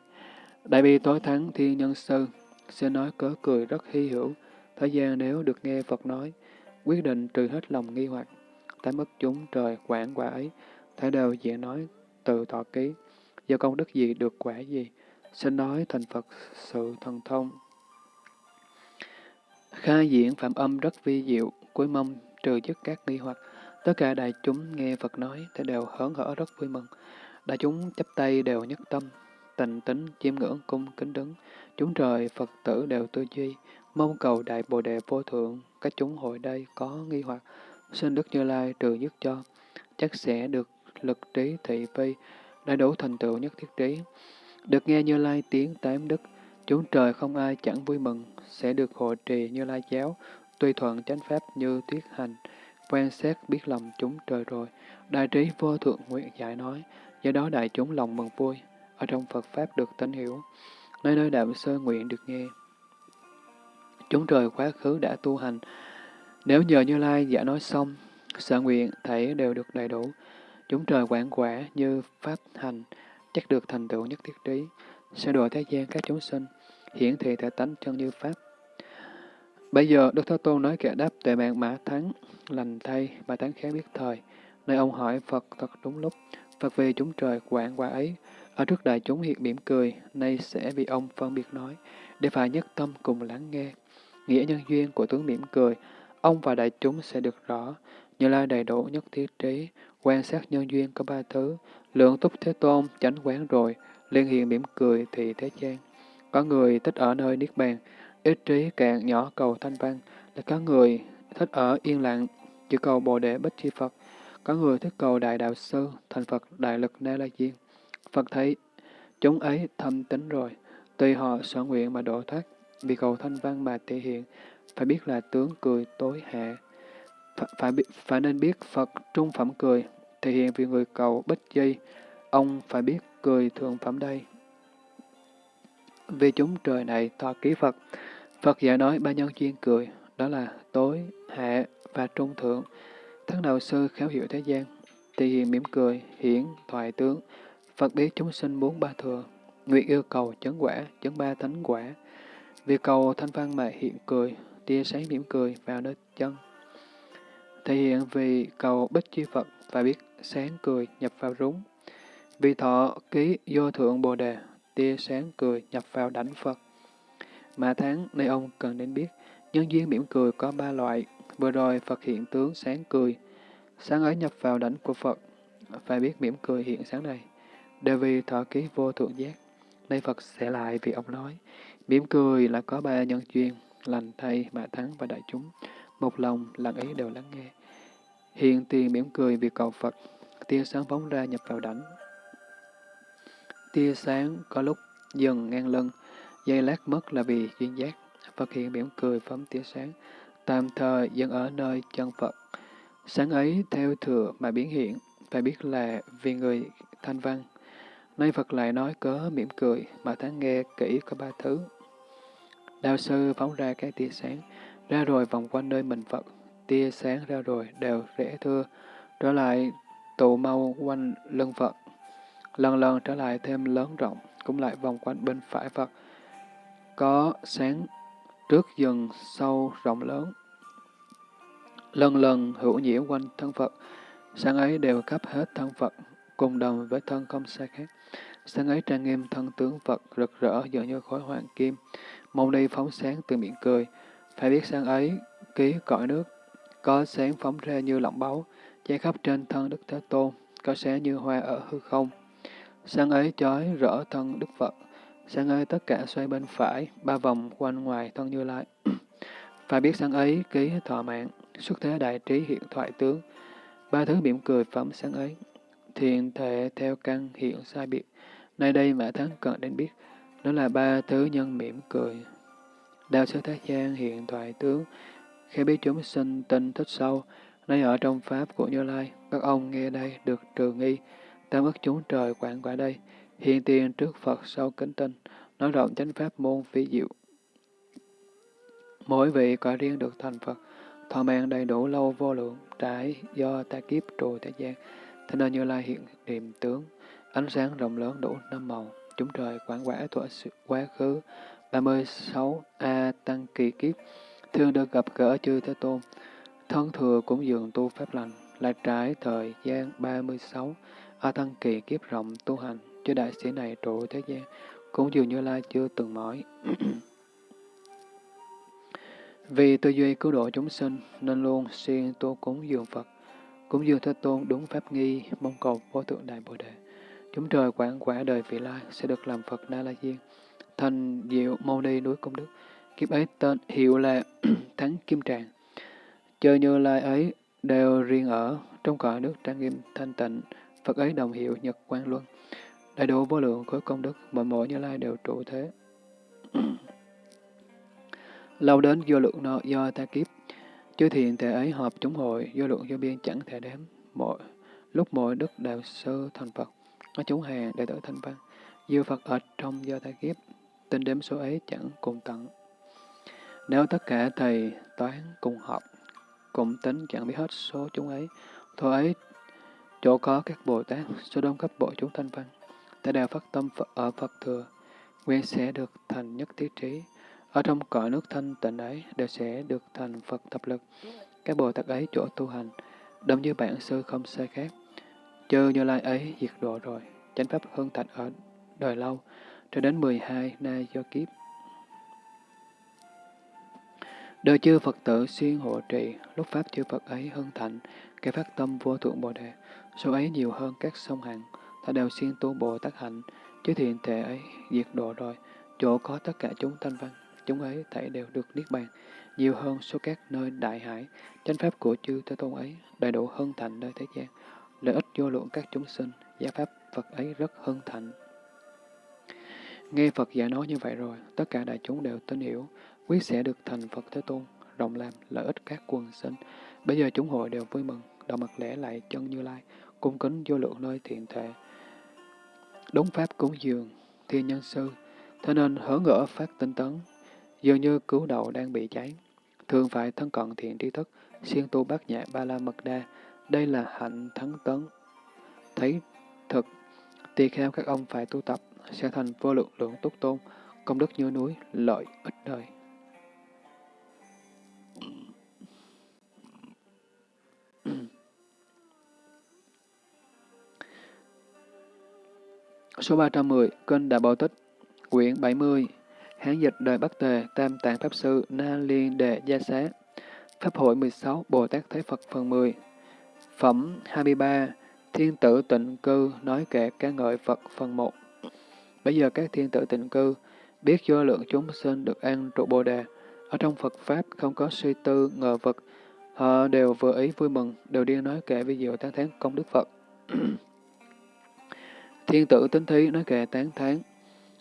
Đại bi tối thắng thiên nhân sư, sẽ nói cớ cười rất hy hữu. Thế gian nếu được nghe Phật nói, quyết định trừ hết lòng nghi hoặc. tám ức chúng trời quản quả ấy, thể đều dễ nói từ tọa ký, do công đức gì được quả gì, xin nói thành Phật sự thần thông. Khai diễn phạm âm rất vi diệu, cuối mong trừ dứt các nghi hoặc. Tất cả đại chúng nghe Phật nói thì đều hớn hở rất vui mừng. Đại chúng chấp tay đều nhất tâm, tình tính, chiêm ngưỡng, cung, kính đứng. Chúng trời, Phật tử đều tư duy, mong cầu Đại Bồ Đề Vô Thượng, các chúng hội đây có nghi hoặc, xin Đức Như Lai trừ dứt cho, chắc sẽ được lực trí thị phi, đầy đủ thành tựu nhất thiết trí. Được nghe Như Lai tiếng tám đức, chúng trời không ai chẳng vui mừng, sẽ được hộ trì Như Lai giáo, tùy thuận chánh pháp như tuyết hành, quan sát biết lòng chúng trời rồi. Đại trí vô thượng nguyện giải nói, do đó đại chúng lòng mừng vui, ở trong Phật Pháp được tín hiểu, nơi nơi đạo sơ nguyện được nghe. Chúng trời quá khứ đã tu hành, nếu nhờ Như Lai giả nói xong, sở nguyện thể đều được đầy đủ. Chúng trời quản quả như pháp hành, chắc được thành tựu nhất thiết trí, sẽ độ thế gian các chúng sinh, hiển thị thể tánh chân như pháp. Bây giờ Đức Thế Tôn nói kẻ đáp tuệ mạng mã thắng, lành thay, bà tán khá biết thời. Nơi ông hỏi Phật thật đúng lúc, Phật về chúng trời quản quả ấy, ở trước đại chúng hiện mỉm cười, nay sẽ bị ông phân biệt nói, để phải nhất tâm cùng lắng nghe. Nghĩa nhân duyên của tướng mỉm cười, ông và đại chúng sẽ được rõ, như lai đầy đủ nhất thiết trí, quan sát nhân duyên có ba thứ, lượng túc thế tôn, chánh quán rồi, liên hiện mỉm cười thì thế gian. Có người thích ở nơi niết bàn, ít trí càng nhỏ cầu thanh văn, là có người thích ở yên lặng, chỉ cầu bồ đề bích chi Phật. Có người thích cầu đại đạo sư, thành Phật đại lực na la diên. Phật thấy chúng ấy thâm tính rồi, tùy họ sở nguyện mà độ thoát, vì cầu thanh văn mà thể hiện, phải biết là tướng cười tối hạ. Phải, phải, phải nên biết Phật trung phẩm cười, thể hiện vì người cầu bích dây. Ông phải biết cười thượng phẩm đây. Vì chúng trời này thọ ký Phật, Phật giải nói ba nhân duyên cười, đó là tối, hạ và trung thượng. Thân đạo sư khéo hiểu thế gian, thì hiện mỉm cười, hiển, thoại tướng. Phật biết chúng sinh bốn ba thừa, nguyện yêu cầu chấn quả, chấn ba thánh quả. Vì cầu thanh văn mà hiện cười, tia sáng mỉm cười vào nơi chân. Thể hiện vì cầu bích chi Phật và biết sáng cười nhập vào rúng. Vì thọ ký vô thượng bồ đề, tia sáng cười nhập vào đảnh Phật. Mà tháng nay ông cần đến biết, nhân duyên mỉm cười có ba loại. Vừa rồi Phật hiện tướng sáng cười, sáng ấy nhập vào đảnh của Phật, phải biết mỉm cười hiện sáng này. Đều vì thọ ký vô thượng giác, nay Phật sẽ lại vì ông nói, mỉm cười là có ba nhân duyên, lành thay, mã thắng và đại chúng, một lòng lặng ý đều lắng nghe. Hiện tiền mỉm cười vì cầu Phật, tia sáng phóng ra nhập vào đảnh. Tia sáng có lúc dần ngang lưng, dây lát mất là vì duyên giác. Phật hiện mỉm cười phóng tia sáng, tạm thời dần ở nơi chân Phật. Sáng ấy theo thừa mà biến hiện, phải biết là vì người thanh văn. Nay Phật lại nói cớ mỉm cười mà tháng nghe kỹ có ba thứ. Đạo sư phóng ra các tia sáng, ra rồi vòng quanh nơi mình Phật, tia sáng ra rồi đều rẽ thưa, trở lại tụ mau quanh lưng Phật. Lần lần trở lại thêm lớn rộng, cũng lại vòng quanh bên phải Phật. Có sáng trước dần sâu rộng lớn. Lần lần hữu nhiễu quanh thân Phật, sáng ấy đều khắp hết thân Phật, cùng đồng với thân không xa khác. Sáng ấy trang nghiêm thân tướng Phật rực rỡ dường như khối hoàng kim, mong đi phóng sáng từ miệng cười. Phải biết sáng ấy, ký cõi nước, có sáng phóng ra như lọng báu, cháy khắp trên thân Đức Thế Tôn, có sáng như hoa ở hư không. Sáng ấy chói rỡ thân Đức Phật, sáng ấy tất cả xoay bên phải, ba vòng quanh ngoài thân Như Lai. Phải biết sáng ấy ký thọ mạng, xuất thế đại trí hiện thoại tướng, ba thứ mỉm cười phẩm sáng ấy. Thiền thể theo căn hiện sai biệt, nay đây mà thắng cần đến biết, đó là ba thứ nhân mỉm cười. Đạo sư Thế gian hiện thoại tướng, khi biết chúng sinh tinh thích sâu, nay ở trong Pháp của Như Lai, các ông nghe đây được trừ nghi, tam ức chúng trời quản quả đây, hiện tiền trước Phật sau kính tinh, nói rộng chánh Pháp môn phi diệu. Mỗi vị có riêng được thành Phật, thọ mạng đầy đủ lâu vô lượng, trải do ta kiếp trù thế gian, thế nên Như Lai hiện điềm tướng, ánh sáng rộng lớn đủ năm màu, chúng trời quảng quả thuở quá khứ, 36 A Tăng Kỳ Kiếp, thường được gặp gỡ chư Thế Tôn, thân thừa cũng dường tu pháp lành, là trải thời gian 36, a tăng kỳ kiếp rộng tu hành, cho đại sĩ này trụ thế gian, cũng dường như Lai chưa từng mỏi. Vì tư duy cứu độ chúng sinh, nên luôn xuyên tu cúng dường Phật, cúng dường Thế Tôn đúng pháp nghi, mong cầu vô thượng đại Bồ Đề. Chúng trời quảng quả đời vị lai sẽ được làm Phật Na La Diên, thành diệu mâu ni núi công đức. Kiếp ấy tên hiệu là Thắng Kim Tràng. Chơi như lai ấy đều riêng ở trong cõi nước trang nghiêm thanh tịnh, Phật ấy đồng hiệu Nhật Quang Luân. Đại độ vô lượng khối công đức, mọi mỗi như lai đều trụ thế. Lâu đến vô lượng nợ do ta kiếp, chư thiện thể ấy hợp chúng hội, vô lượng vô biên chẳng thể đếm. Mỗi, lúc mỗi đức đạo sơ thành Phật, có chúng hàng đệ tử thanh văn, dư Phật ở trong do ta kiếp, tính đếm số ấy chẳng cùng tận. Nếu tất cả thầy toán cùng học, cùng tính chẳng biết hết số chúng ấy, thôi ấy chỗ có các Bồ Tát, số đông khắp bộ chúng thanh văn, ta đều phát tâm Phật ở Phật thừa, nguyện sẽ được thành nhất thiết trí. Ở trong cõi nước thanh tịnh ấy đều sẽ được thành Phật tập lực. Các Bồ Tát ấy chỗ tu hành, đồng như bản sư không sai khác. Chư Như Lai ấy diệt độ rồi, chánh pháp hương thạch ở đời lâu, cho đến 12 nay do kiếp. Đời chư Phật tử xuyên hộ trì, lúc Pháp chư Phật ấy hưng thạnh, cái phát tâm vô thượng Bồ Đề, số ấy nhiều hơn các sông hằng, ta đều xuyên tu Bồ Tát hạnh, chứ thiện thể ấy diệt độ rồi, chỗ có tất cả chúng thanh văn, chúng ấy thảy đều được niết bàn, nhiều hơn số các nơi đại hải, chánh pháp của chư Thế Tôn ấy, đầy đủ hưng thạnh nơi thế gian, lợi ích vô lượng các chúng sinh, giáo pháp Phật ấy rất hưng thạnh. Nghe Phật giải nói như vậy rồi, tất cả đại chúng đều tin hiểu, quyết sẽ được thành Phật Thế Tôn, rộng làm lợi ích các quần sinh. Bây giờ chúng hội đều vui mừng, đầu mặt lễ lại chân Như Lai, cung kính vô lượng nơi thiện thể. Đúng pháp cúng dường, thiên nhân sư, thế nên hớn ngỡ phát tinh tấn, dường như cứu đầu đang bị cháy. Thường phải thân cận thiện tri thức, siêng tu bát nhã ba la mật đa, đây là hạnh thắng tấn. Thấy thực, tỳ kheo các ông phải tu tập, sẽ thành vô lượng lượng túc tôn, công đức như núi, lợi ích đời. Số 310, Kênh Đại Bảo Tích, quyển 70, Hán dịch đời Bắc Tề, Tam Tạng Pháp Sư, Na Liên Đề Gia Xá, Pháp hội 16, Bồ Tát Thế Phật phần 10, Phẩm 23, Thiên tử tịnh cư nói kệ ca ngợi Phật phần 1. Bây giờ các thiên tử tịnh cư biết do lượng chúng sinh được an trụ Bồ Đề, ở trong Phật Pháp không có suy tư, ngờ vật, họ đều vừa ý vui mừng, đều điên nói kệ vi diệu tán tháng công đức Phật. Thiên tử tính thí nói kệ tán tháng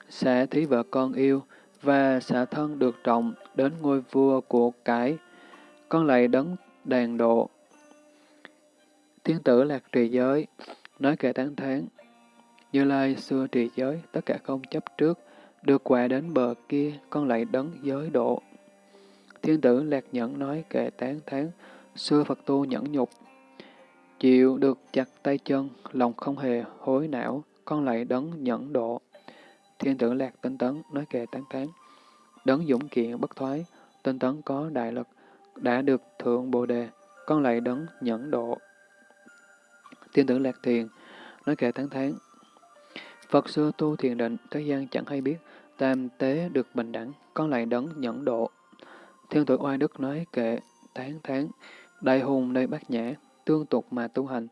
xả thí vợ con yêu, và xả thân được trọng đến ngôi vua của cải, con lại đấng đàn độ. Thiên tử lạc trì giới, nói kệ tán tháng, như lai xưa trì giới, tất cả không chấp trước, được quả đến bờ kia, con lại đấng giới độ. Thiên tử lạc nhẫn nói kệ tán tháng, xưa Phật tu nhẫn nhục, chịu được chặt tay chân, lòng không hề hối não, con lại đấng nhẫn độ. Thiên tử lạc tinh tấn, nói kệ tán thán. Đấng dũng kiện bất thoái, tinh tấn có đại lực, đã được thượng bồ đề, con lại đấng nhẫn độ. Thiên tử lạc thiền, nói kệ tán thán. Phật xưa tu thiền định, thế gian chẳng hay biết, tam tế được bình đẳng, con lại đấng nhẫn độ. Thiên tử oai đức nói kệ, tán thán, đại hùng nơi bát nhã, tương tục mà tu hành,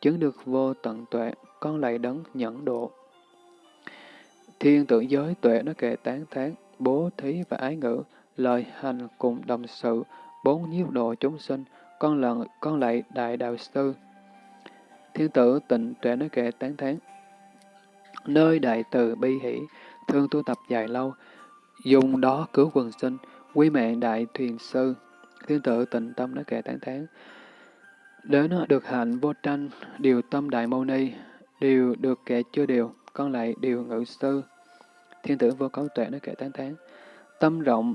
chứng được vô tận tuệ, con lại đấng nhẫn độ. Thiên tượng giới tuệ nó kệ tán thán, bố thí và ái ngữ, lời hành cùng đồng sự, bốn nhiếp độ chúng sinh, con lần con lại đại đạo sư. Thiên tử tịnh tuệ nó kệ tán thán, nơi đại từ bi hỷ, thương tu tập dài lâu, dùng đó cứu quần sinh, quy mạng đại thuyền sư. Thiên tử tịnh tâm nó kệ tán thán, đến được hạnh vô tranh, điều tâm đại mâu ni, điều được kệ chưa điều, con lại điều ngự sư. Thiên tử vô cấu tuệ nói kệ tán thán. Tâm rộng,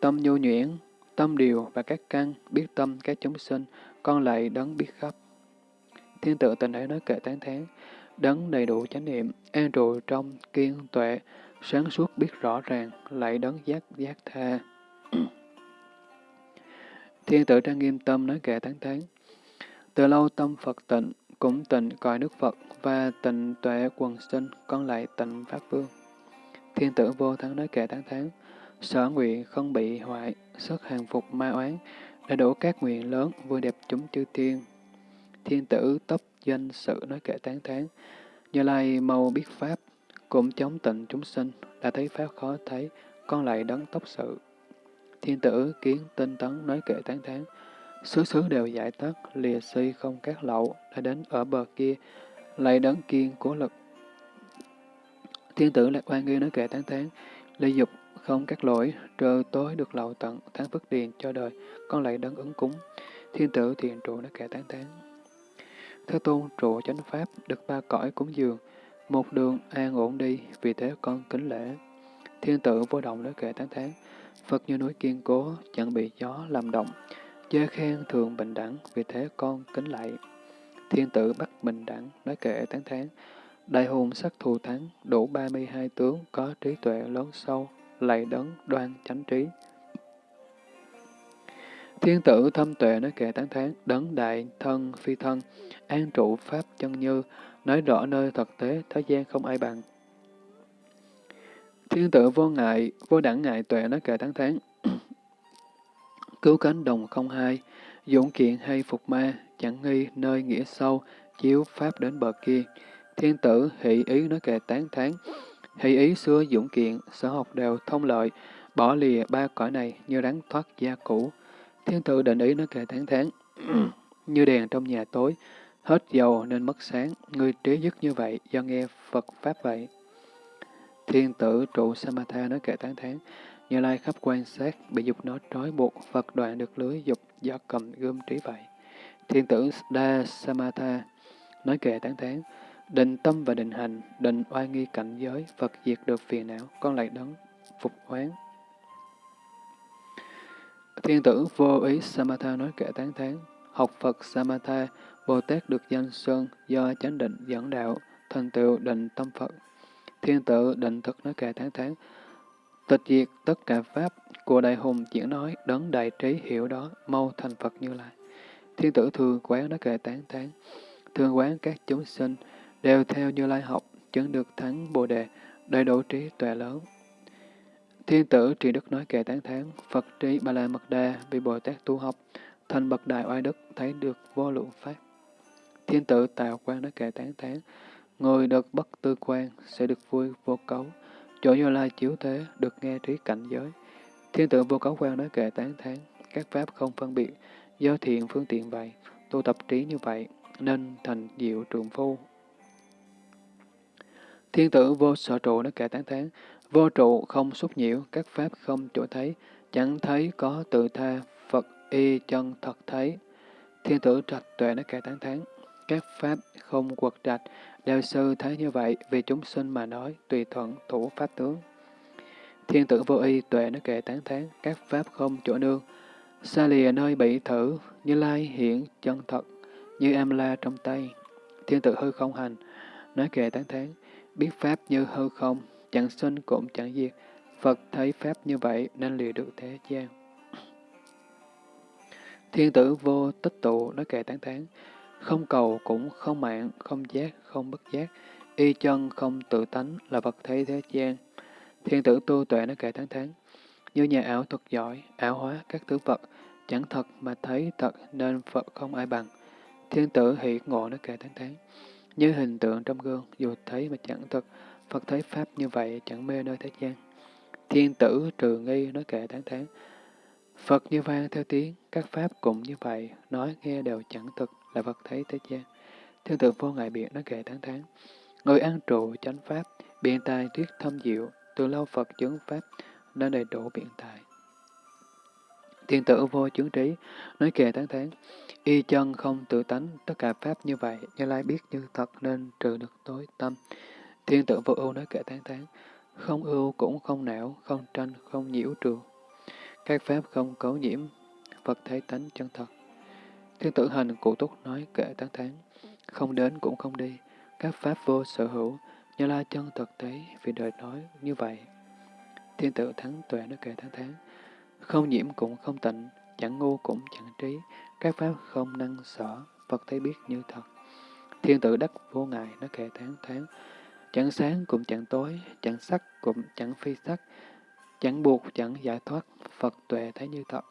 tâm nhu nhuyễn, tâm điều và các căn, biết tâm các chúng sinh, con lại đấng biết khắp. Thiên tử tình ấy nói kệ tán thán. Đấng đầy đủ chánh niệm, an trụ trong kiên tuệ, sáng suốt biết rõ ràng, lại đấng giác giác tha. Thiên tử trang nghiêm tâm nói kệ tán thán. Từ lâu tâm Phật tịnh, cũng tịnh cõi nước Phật, và tịnh tuệ quần sinh, con lại tịnh Pháp Vương. Thiên tử vô thắng nói kệ tán thán, sở nguyện không bị hoại, sức hàng phục ma oán, đã đủ các nguyện lớn, vui đẹp chúng chư thiên. Thiên tử tấp danh sự nói kệ tán thán, như lai màu biết Pháp, cũng chống tịnh chúng sinh, đã thấy Pháp khó thấy, con lại đấng tốc sự. Thiên tử kiến tinh tấn nói kệ tán thán, xứ xứ đều giải tắt, lìa si không các lậu, đã đến ở bờ kia, lại đấng kiên cố lực. Thiên tử lạc quan nghi nói kệ tán tháng, lê dục không các lỗi, trơ tối được lậu tận, tháng phước điền cho đời, con lại đấng ứng cúng. Thiên tử thiền trụ nói kệ tán tháng Thế tôn trụ chánh pháp, được ba cõi cúng dường, một đường an ổn đi, vì thế con kính lễ. Thiên tử vô động nói kệ tán tháng Phật như núi kiên cố, chẳng bị gió làm động, giới khen thường bình đẳng, vì thế con kính lạy. Thiên tử bắt bình đẳng, nói kệ tán thán, đại hùng sắc thù thắng, đủ 32 tướng, có trí tuệ lớn sâu, lạy đấng đoan chánh trí. Thiên tử thâm tuệ nói kệ tán thán, đấng đại thân phi thân, an trụ pháp chân như, nói rõ nơi thực tế, thế gian không ai bằng. Thiên tử vô ngại, vô đẳng ngại tuệ nói kệ tán thán. Cứu cánh đồng không hai, dũng kiện hay phục ma, chẳng nghi nơi nghĩa sâu, chiếu pháp đến bờ kia. Thiên tử hỷ ý nói kệ tán thán. Hỷ ý xưa dũng kiện, sở học đều thông lợi, bỏ lìa ba cõi này như rắn thoát gia cũ. Thiên tử định ý nói kệ tán thán. như đèn trong nhà tối, hết dầu nên mất sáng, người trí dứt như vậy do nghe Phật Pháp vậy. Thiên tử trụ Samatha nói kệ tán thán, như Lai khắp quan sát, bị dục nó trói buộc, Phật đoạn được lưới dục do cầm gươm trí vậy. Thiên tử Đa Samatha nói kệ tán tháng định tâm và định hành, định oai nghi cảnh giới, Phật diệt được phiền não, con lại đấng phục oán. Thiên tử vô ý Samatha nói kệ tán tháng học Phật Samatha, Bồ Tát được danh sơn do chánh định dẫn đạo, thành tựu định tâm Phật. Thiên tử định thực nói kệ tán tháng tịch diệt tất cả Pháp của Đại Hùng diễn nói đấng đại trí hiểu đó, mau thành Phật như lai. Thiên tử thường quán nói kệ tán thán, thường quán các chúng sinh, đều theo như lai học, chứng được thắng Bồ Đề, đầy đủ trí tuệ lớn. Thiên tử trì đức nói kệ tán thán, Phật trí Ba La Mật Đa bị Bồ Tát tu học, thành bậc đại oai đức, thấy được vô lượng Pháp. Thiên tử tạo quan nói kệ tán thán, Người được bất tư quan sẽ được vui vô cấu, chỗ như lai chiếu thế, được nghe trí cảnh giới. Thiên tượng vô cấu quan nói kệ tán tháng, các pháp không phân biệt, do thiện phương tiện vậy, tu tập trí như vậy, nên thành diệu trường phu. Thiên tử vô sở trụ nói kệ tán tháng, vô trụ không xúc nhiễu, các pháp không chỗ thấy, chẳng thấy có tự tha, Phật y chân thật thấy. Thiên tử trạch tuệ nói kệ tán tháng, các pháp không quật trạch, Lão sư thấy như vậy, vì chúng sinh mà nói, tùy thuận thủ pháp tướng. Thiên tử vô y tuệ nó kệ tán thán, các pháp không chỗ nương. Xa lìa nơi bị thử, như lai hiển chân thật, như am la trong tay. Thiên tử hư không hành, nói kệ tán thán, biết pháp như hư không, chẳng sinh cũng chẳng diệt. Phật thấy pháp như vậy nên lìa được thế gian. Thiên tử vô tích tụ nói kệ tán thán, không cầu cũng không mạng, không giác, không bất giác, y chân không tự tánh là vật thấy thế gian. Thiên tử tu tuệ nó kể tháng tháng, như nhà ảo thuật giỏi, ảo hóa các thứ vật, chẳng thật mà thấy thật nên Phật không ai bằng. Thiên tử hỷ ngộ nó kể tháng tháng, như hình tượng trong gương, dù thấy mà chẳng thật, Phật thấy Pháp như vậy chẳng mê nơi thế gian. Thiên tử trừ nghi nói kệ tháng tháng, Phật như vang theo tiếng, các Pháp cũng như vậy, nói nghe đều chẳng thực, là Phật thấy thế gian. Thiên tượng vô ngại biện nó kể tháng tháng. Người ăn trụ chánh pháp, biện tài thuyết thâm diệu, từ lâu Phật chứng pháp, nên đầy đủ biện tài. Thiên tử vô chứng trí, nói kệ tháng tháng, y chân không tự tánh, tất cả pháp như vậy, như lai biết như thật nên trừ được tối tâm. Thiên tử vô ưu nói kệ tháng tháng, không ưu cũng không não, không tranh, không nhiễu trừ. Các pháp không cấu nhiễm, Phật thấy tánh chân thật. Thiên tử hành cụ túc nói kệ tán thán, không đến cũng không đi, các pháp vô sở hữu, như la chân thật tế vì đời nói như vậy. Thiên tử thắng tuệ nói kệ tán thán, không nhiễm cũng không tịnh, chẳng ngu cũng chẳng trí, các pháp không năng sở, Phật thấy biết như thật. Thiên tử đắc vô ngại, nó kệ tháng tháng. Chẳng sáng cũng chẳng tối, chẳng sắc cũng chẳng phi sắc, chẳng buộc chẳng giải thoát, Phật tuệ thấy như thật.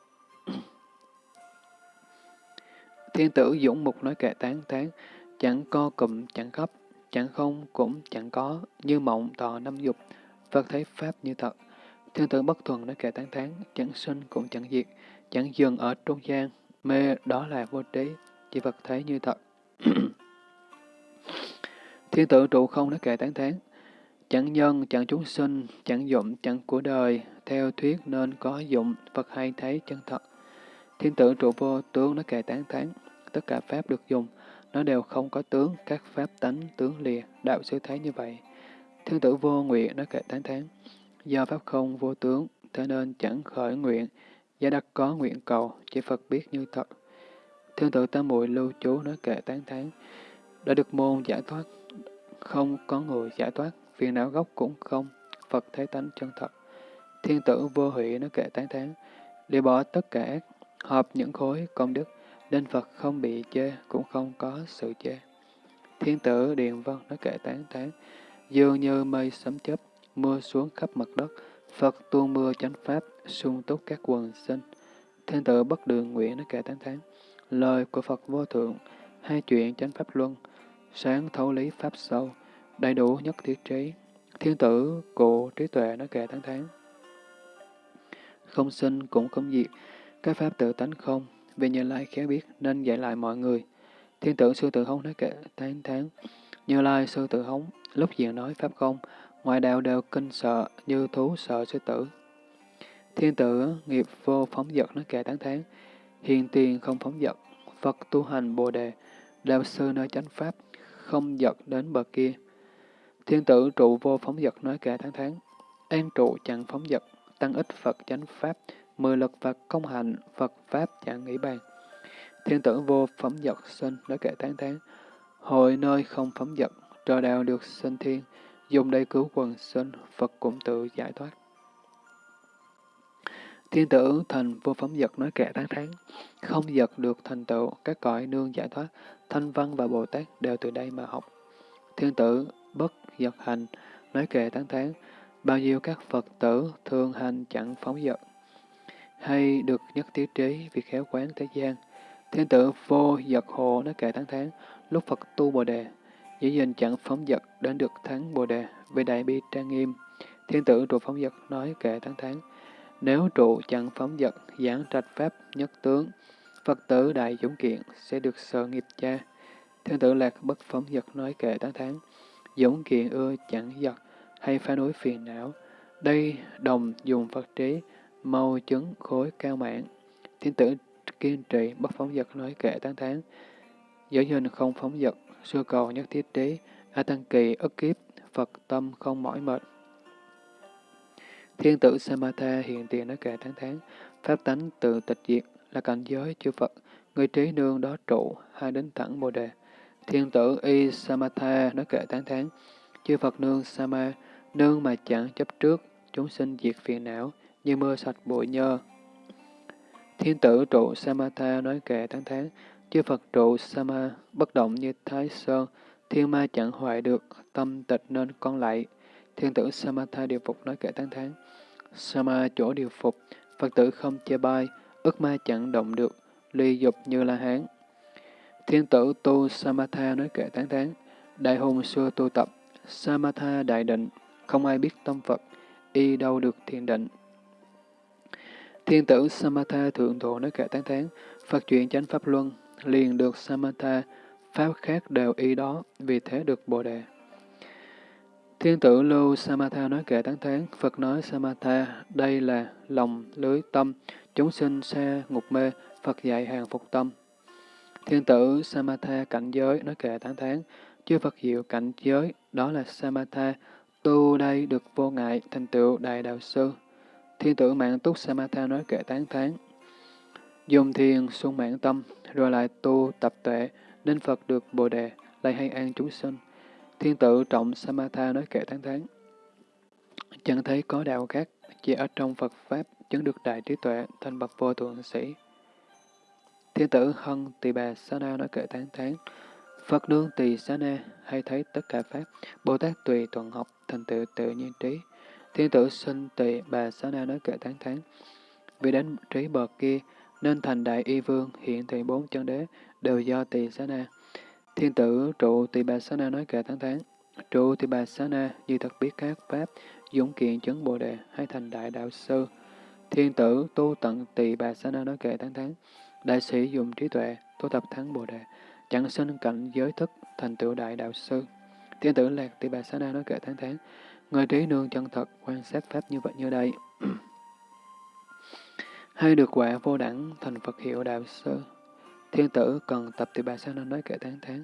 Thiên tử dũng mục nói kệ tán tán, chẳng co cụm chẳng khóc, chẳng không cũng chẳng có, như mộng tò năm dục, Phật thấy Pháp như thật. Thiên tử bất thuần nói kệ tán tán, chẳng sinh cũng chẳng diệt, chẳng dừng ở trung gian, mê đó là vô trí, chỉ Phật thấy như thật. Thiên tử trụ không nói kệ tán tán, chẳng nhân, chẳng chúng sinh, chẳng dụng, chẳng của đời, theo thuyết nên có dụng, Phật hay thấy chân thật. Thiên tử trụ vô tướng nói kệ tán tán, tất cả pháp được dùng, nó đều không có tướng, các pháp tánh, tướng lìa, đạo sư thấy như vậy. Thiên tử vô nguyện nó kệ tán tháng, do pháp không vô tướng, thế nên chẳng khởi nguyện, giá đặc có nguyện cầu, chỉ Phật biết như thật. Thiên tử tam muội lưu chú nói kệ tán tháng, đã được môn giải thoát, không có người giải thoát, phiền não gốc cũng không, Phật thấy tánh chân thật. Thiên tử vô hủy nó kệ tán tháng, để bỏ tất cả hợp những khối công đức, nên Phật không bị chê, cũng không có sự chê. Thiên tử Điền Văn nói kệ tán tán, dường như mây sấm chớp, mưa xuống khắp mặt đất, Phật tuôn mưa chánh pháp, sung túc các quần sinh. Thiên tử bất đường nguyện nói kệ tán tán, lời của Phật vô thượng, hai chuyện chánh pháp luân, sáng thấu lý pháp sâu, đầy đủ nhất thiết trí. Thiên tử cụ trí tuệ nói kệ tán tán, không sinh cũng không diệt, các pháp tự tánh không, vì Như Lai khéo biết nên dạy lại mọi người. Thiên tử sư tử hống nói kệ tán tháng. Như Lai sư tử hống, lúc diện nói pháp không, ngoại đạo đều kinh sợ, như thú sợ sư tử. Thiên tử nghiệp vô phóng dật nói kệ tán tháng. Hiền tiền không phóng dật, Phật tu hành bồ đề, đạo sư nơi chánh pháp, không dật đến bờ kia. Thiên tử trụ vô phóng dật nói kệ tán tháng. An trụ chẳng phóng dật, tăng ích Phật chánh pháp, mười lực và công hạnh, Phật Pháp chẳng nghĩ bàn. Thiên tử vô phẩm dật sinh, nói kệ tán tán. Hội nơi không phẩm dật trò đạo được sinh thiên, dùng đây cứu quần sinh, Phật cũng tự giải thoát. Thiên tử thành vô phẩm dật nói kệ tán thán, không dật được thành tựu, các cõi nương giải thoát, thanh văn và Bồ Tát đều từ đây mà học. Thiên tử bất dật hành, nói kệ tán thán, bao nhiêu các Phật tử thường hành chẳng phóng dật hay được nhất thiết trí vì khéo quán thế gian. Thiên tử vô giật hộ nó kệ tháng tháng, lúc Phật tu Bồ Đề, dĩ dình chẳng phóng dật đến được thắng Bồ Đề, về đại bi trang nghiêm. Thiên tử trụ phóng dật nói kệ tháng tháng, nếu trụ chẳng phóng dật, giảng trạch pháp nhất tướng, Phật tử đại dũng kiện sẽ được sợ nghiệp cha. Thiên tử lạc bất phóng dật nói kệ tháng tháng, dũng kiện ưa chẳng dật, hay phá núi phiền não. Đây đồng dùng Phật trí, mau chứng khối cao mạng. Thiên tử kiên trì, bất phóng vật nói kệ tán tháng. Giới hình không phóng vật, xưa cầu nhất thiết trí, A Tăng Kỳ ức kiếp, Phật tâm không mỏi mệt. Thiên tử Samatha hiện tiền nói kệ tán tháng, pháp tánh tự tịch diệt là cảnh giới chư Phật, người trí nương đó trụ, hai đến thẳng Bồ Đề. Thiên tử Y Samatha nói kệ tán tháng, chư Phật nương Sama, nương mà chẳng chấp trước, chúng sinh diệt phiền não, như mưa sạch bụi nhơ. Thiên tử trụ Samatha nói kệ tháng tháng, chư Phật trụ Sama bất động như Thái Sơn, thiên ma chẳng hoại được, tâm tịch nên con lại. Thiên tử Samatha điều phục nói kệ tháng tháng. Sama chỗ điều phục, Phật tử không chê bai, ức ma chẳng động được, ly dục như la hán. Thiên tử tu Samatha nói kệ tháng tháng, đại hùng xưa tu tập, Samatha đại định, không ai biết tâm Phật, y đâu được thiền định. Thiên tử Samatha thượng thổ nói kệ tán tháng, Phật chuyện chánh Pháp Luân, liền được Samatha, Pháp khác đều y đó, vì thế được Bồ Đề. Thiên tử Lưu Samatha nói kệ tán tháng, Phật nói Samatha, đây là lòng, lưới, tâm, chúng sinh xa, ngục mê, Phật dạy hàng phục tâm. Thiên tử Samatha cảnh giới nói kệ tán tháng, chư Phật diệu cảnh giới, đó là Samatha, tu đây được vô ngại, thành tựu đại đạo sư. Thiên tử mạng túc Samatha nói kệ tán thán. Dùng thiền xuân mạng tâm, rồi lại tu tập tuệ, nên Phật được Bồ Đề, lại hay an chúng sinh. Thiên tử trọng Samatha nói kệ tán thán. Chẳng thấy có đạo khác, chỉ ở trong Phật Pháp chứng được đại trí tuệ, thành bậc vô thượng sĩ. Thiên tử Hân Tỳ Bà Sa Na nói kệ tán thán. Phật nương Tỳ Sa Na hay thấy tất cả Pháp, Bồ Tát tùy thuận học, thành tựu tự nhiên trí. Thiên tử sinh Tỳ Bà Sa Na nói kệ tán thán. Vì đến trí bậc kia, nên thành đại y vương, hiện thị bốn chân đế, đều do Tỳ Sa Na. Thiên tử trụ Tỳ Bà Sa Na nói kệ tán thán. Trụ Tỳ Bà Sa Na như thật biết các Pháp, dũng kiện chứng Bồ Đề, hay thành đại đạo sư. Thiên tử tu tận Tỳ Bà Sa Na nói kệ tán thán. Đại sĩ dùng trí tuệ, tu tập thắng Bồ Đề, chẳng sinh cảnh giới thức, thành tựu đại đạo sư. Thiên tử Lạc Tỳ Bà Sa Na nói kệ tháng tháng, người trí nương chân thật, quan sát Pháp như vậy như đây. Hay được quả vô đẳng, thành Phật hiệu đạo sư. Thiên tử cần tập thì Bà Sa Na nói kệ tháng tháng,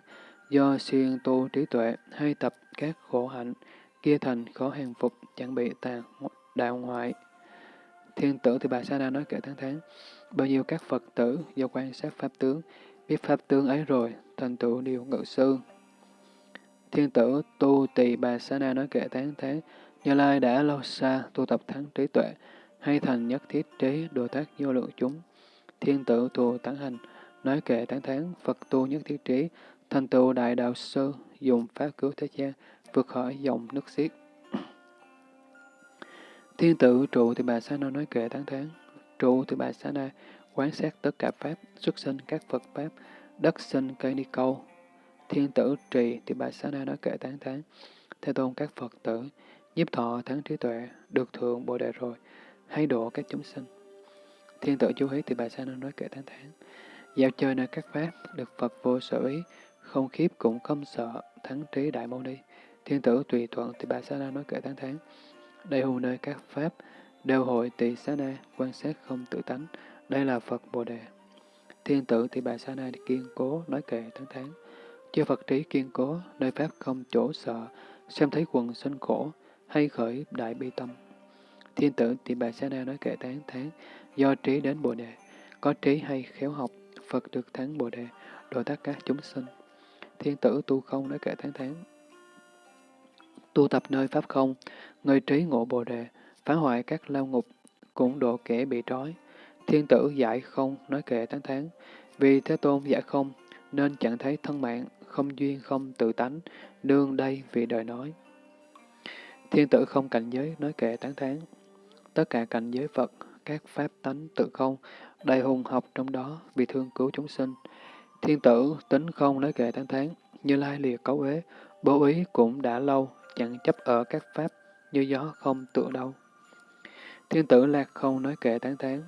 do siêng tu trí tuệ, hay tập các khổ hạnh, kia thành khó hàng phục, chẳng bị tà đạo ngoại. Thiên tử thì Bà Sa Na nói kệ tháng tháng, bao nhiêu các Phật tử do quan sát Pháp tướng, biết Pháp tướng ấy rồi, thành tựu điều ngự sư. Thiên tử tu tỳ bà sa na nói kệ tán tháng, Như Lai đã lâu xa tu tập thắng trí tuệ, hay thành nhất thiết trí đồ tác vô lượng chúng. Thiên tử tu tán hành, nói kệ tán tháng, Phật tu nhất thiết trí, thành tựu đại đạo sư, dùng pháp cứu thế gian, vượt khỏi dòng nước xiết. Thiên tử trụ thì bà sa na nói kệ tán tháng, trụ thì bà sa na quán sát tất cả pháp, xuất sinh các Phật pháp, đất sinh cây đi câu. Thiên tử trì thì bà Sa Na nói kệ tán thán. Thế tôn các Phật tử, nhiếp thọ thắng trí tuệ, được thượng Bồ Đề rồi, hay độ các chúng sinh. Thiên tử chú ý thì bà Sa Na nói kệ tán thán. giao chơi nơi các pháp, được Phật vô sở ý, không khiếp cũng không sợ, thắng trí đại mâu ni. Thiên tử tùy thuận thì bà Sa Na nói kệ tán thán. Đây hù nơi các pháp, đều hội tỳ Sa Na, quan sát không tự tánh, đây là Phật Bồ Đề. Thiên tử thì bà Sa Na kiên cố, nói kệ tháng tháng. Chư Phật trí kiên cố, nơi Pháp không chỗ sợ, xem thấy quần sinh khổ, hay khởi đại bi tâm. Thiên tử Tỳ bà Sa Na nói kệ tháng tháng, do trí đến Bồ Đề, có trí hay khéo học, Phật được thắng Bồ Đề, độ tất các chúng sinh. Thiên tử tu không nói kệ tháng tháng. Tu tập nơi Pháp không, người trí ngộ Bồ Đề, phá hoại các lao ngục, cũng độ kẻ bị trói. Thiên tử giải không, nói kệ tán tháng. Vì Thế Tôn giải không, nên chẳng thấy thân mạng, không duyên không tự tánh, đương đây vì đời nói. Thiên tử không cảnh giới, nói kệ tán tháng. Tất cả cảnh giới Phật, các pháp tánh tự không, đầy hùng học trong đó vì thương cứu chúng sinh. Thiên tử tính không nói kệ tán tháng, như lai liệt cấu ế, bố ý cũng đã lâu, chẳng chấp ở các pháp, như gió không tựa đâu. Thiên tử lạc không nói kệ tán tháng,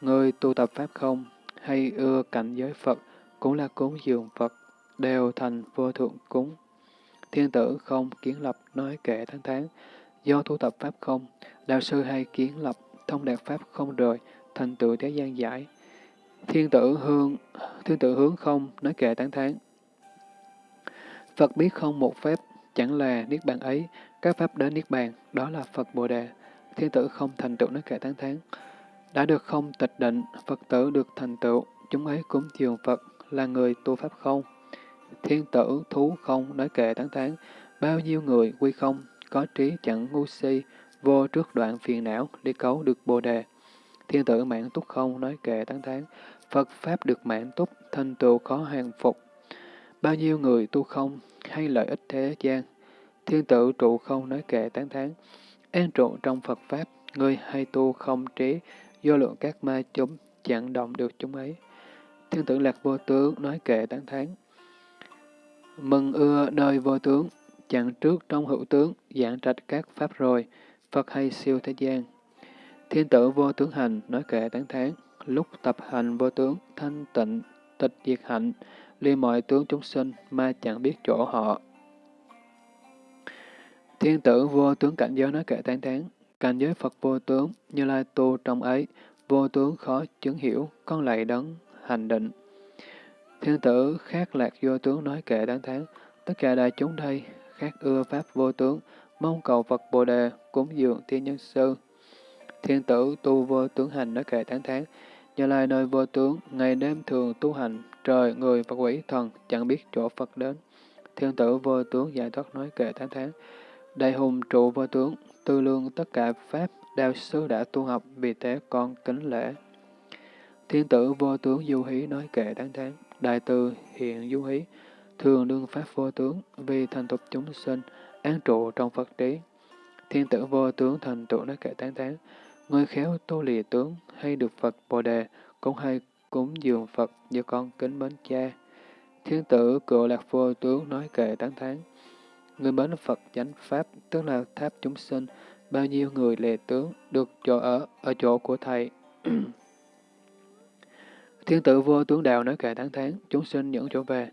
Người tu tập Pháp không, hay ưa cảnh giới Phật, cũng là cúng dường Phật, đều thành vô thượng cúng. Thiên tử không kiến lập nói kệ tháng tháng, do thu tập Pháp không, đạo sư hay kiến lập thông đạt Pháp không rời, thành tựu thế gian giải. Thiên tử hương, thiên tử hướng không nói kệ tháng tháng. Phật biết không một phép, chẳng là Niết Bàn ấy, các pháp đến Niết Bàn, đó là Phật Bồ Đề. Thiên tử không thành tựu nói kệ tháng tháng. Đã được không tịch định, Phật tử được thành tựu, chúng ấy cúng dường Phật là người tu Pháp không. Thiên tử thú không nói kệ tán tán, bao nhiêu người quy không, có trí chẳng ngu si, vô trước đoạn phiền não, đi cấu được bồ đề. Thiên tử mạng túc không nói kệ tán tán, Phật Pháp được mạng túc, thành tựu khó hàng phục. Bao nhiêu người tu không, hay lợi ích thế gian. Thiên tử trụ không nói kệ tán tháng an trụ trong Phật Pháp, người hay tu không trí, do lượng các ma chúng chẳng động được chúng ấy. Thiên tử lạc vô tướng nói kệ tán thán. Mừng ưa nơi vô tướng, chẳng trước trong hữu tướng, giảng trạch các pháp rồi, Phật hay siêu thế gian. Thiên tử vô tướng hành nói kệ tán thán, lúc tập hành vô tướng, thanh tịnh, tịch diệt hạnh, ly mọi tướng chúng sinh, ma chẳng biết chỗ họ. Thiên tử vô tướng cảnh giới nói kệ tán thán, Cảnh giới Phật vô tướng, như lai tu trong ấy, vô tướng khó chứng hiểu, con lại đấng hành định. Thiên tử khác lạc vô tướng nói kệ đáng tháng, tất cả đại chúng đây, khác ưa pháp vô tướng, mong cầu Phật Bồ Đề, cúng dường thiên nhân sư. Thiên tử tu vô tướng hành nói kệ tháng tháng, như lai nơi vô tướng, ngày đêm thường tu hành, trời, người và quỷ thần chẳng biết chỗ Phật đến. Thiên tử vô tướng giải thoát nói kệ tháng tháng, đại hùng trụ vô tướng, tư lương tất cả Pháp, đạo sư đã tu học, vì thế con kính lễ. Thiên tử vô tướng du hí nói kệ tháng tháng đại từ hiện du hí, thường đương pháp vô tướng, vì thành tục chúng sinh, an trụ trong Phật trí. Thiên tử vô tướng thành tựu nói kệ tán tháng. người khéo tu lìa tướng, hay được Phật Bồ Đề, cũng hay cúng dường Phật như con kính mến cha. Thiên tử cựu lạc vô tướng nói kệ tán thán, người mến Phật chánh Pháp, tức là tháp chúng sinh, bao nhiêu người lệ tướng, được chỗ ở, ở chỗ của Thầy. Thiên tử vô tướng đạo nói kệ tháng tháng chúng sinh những chỗ về.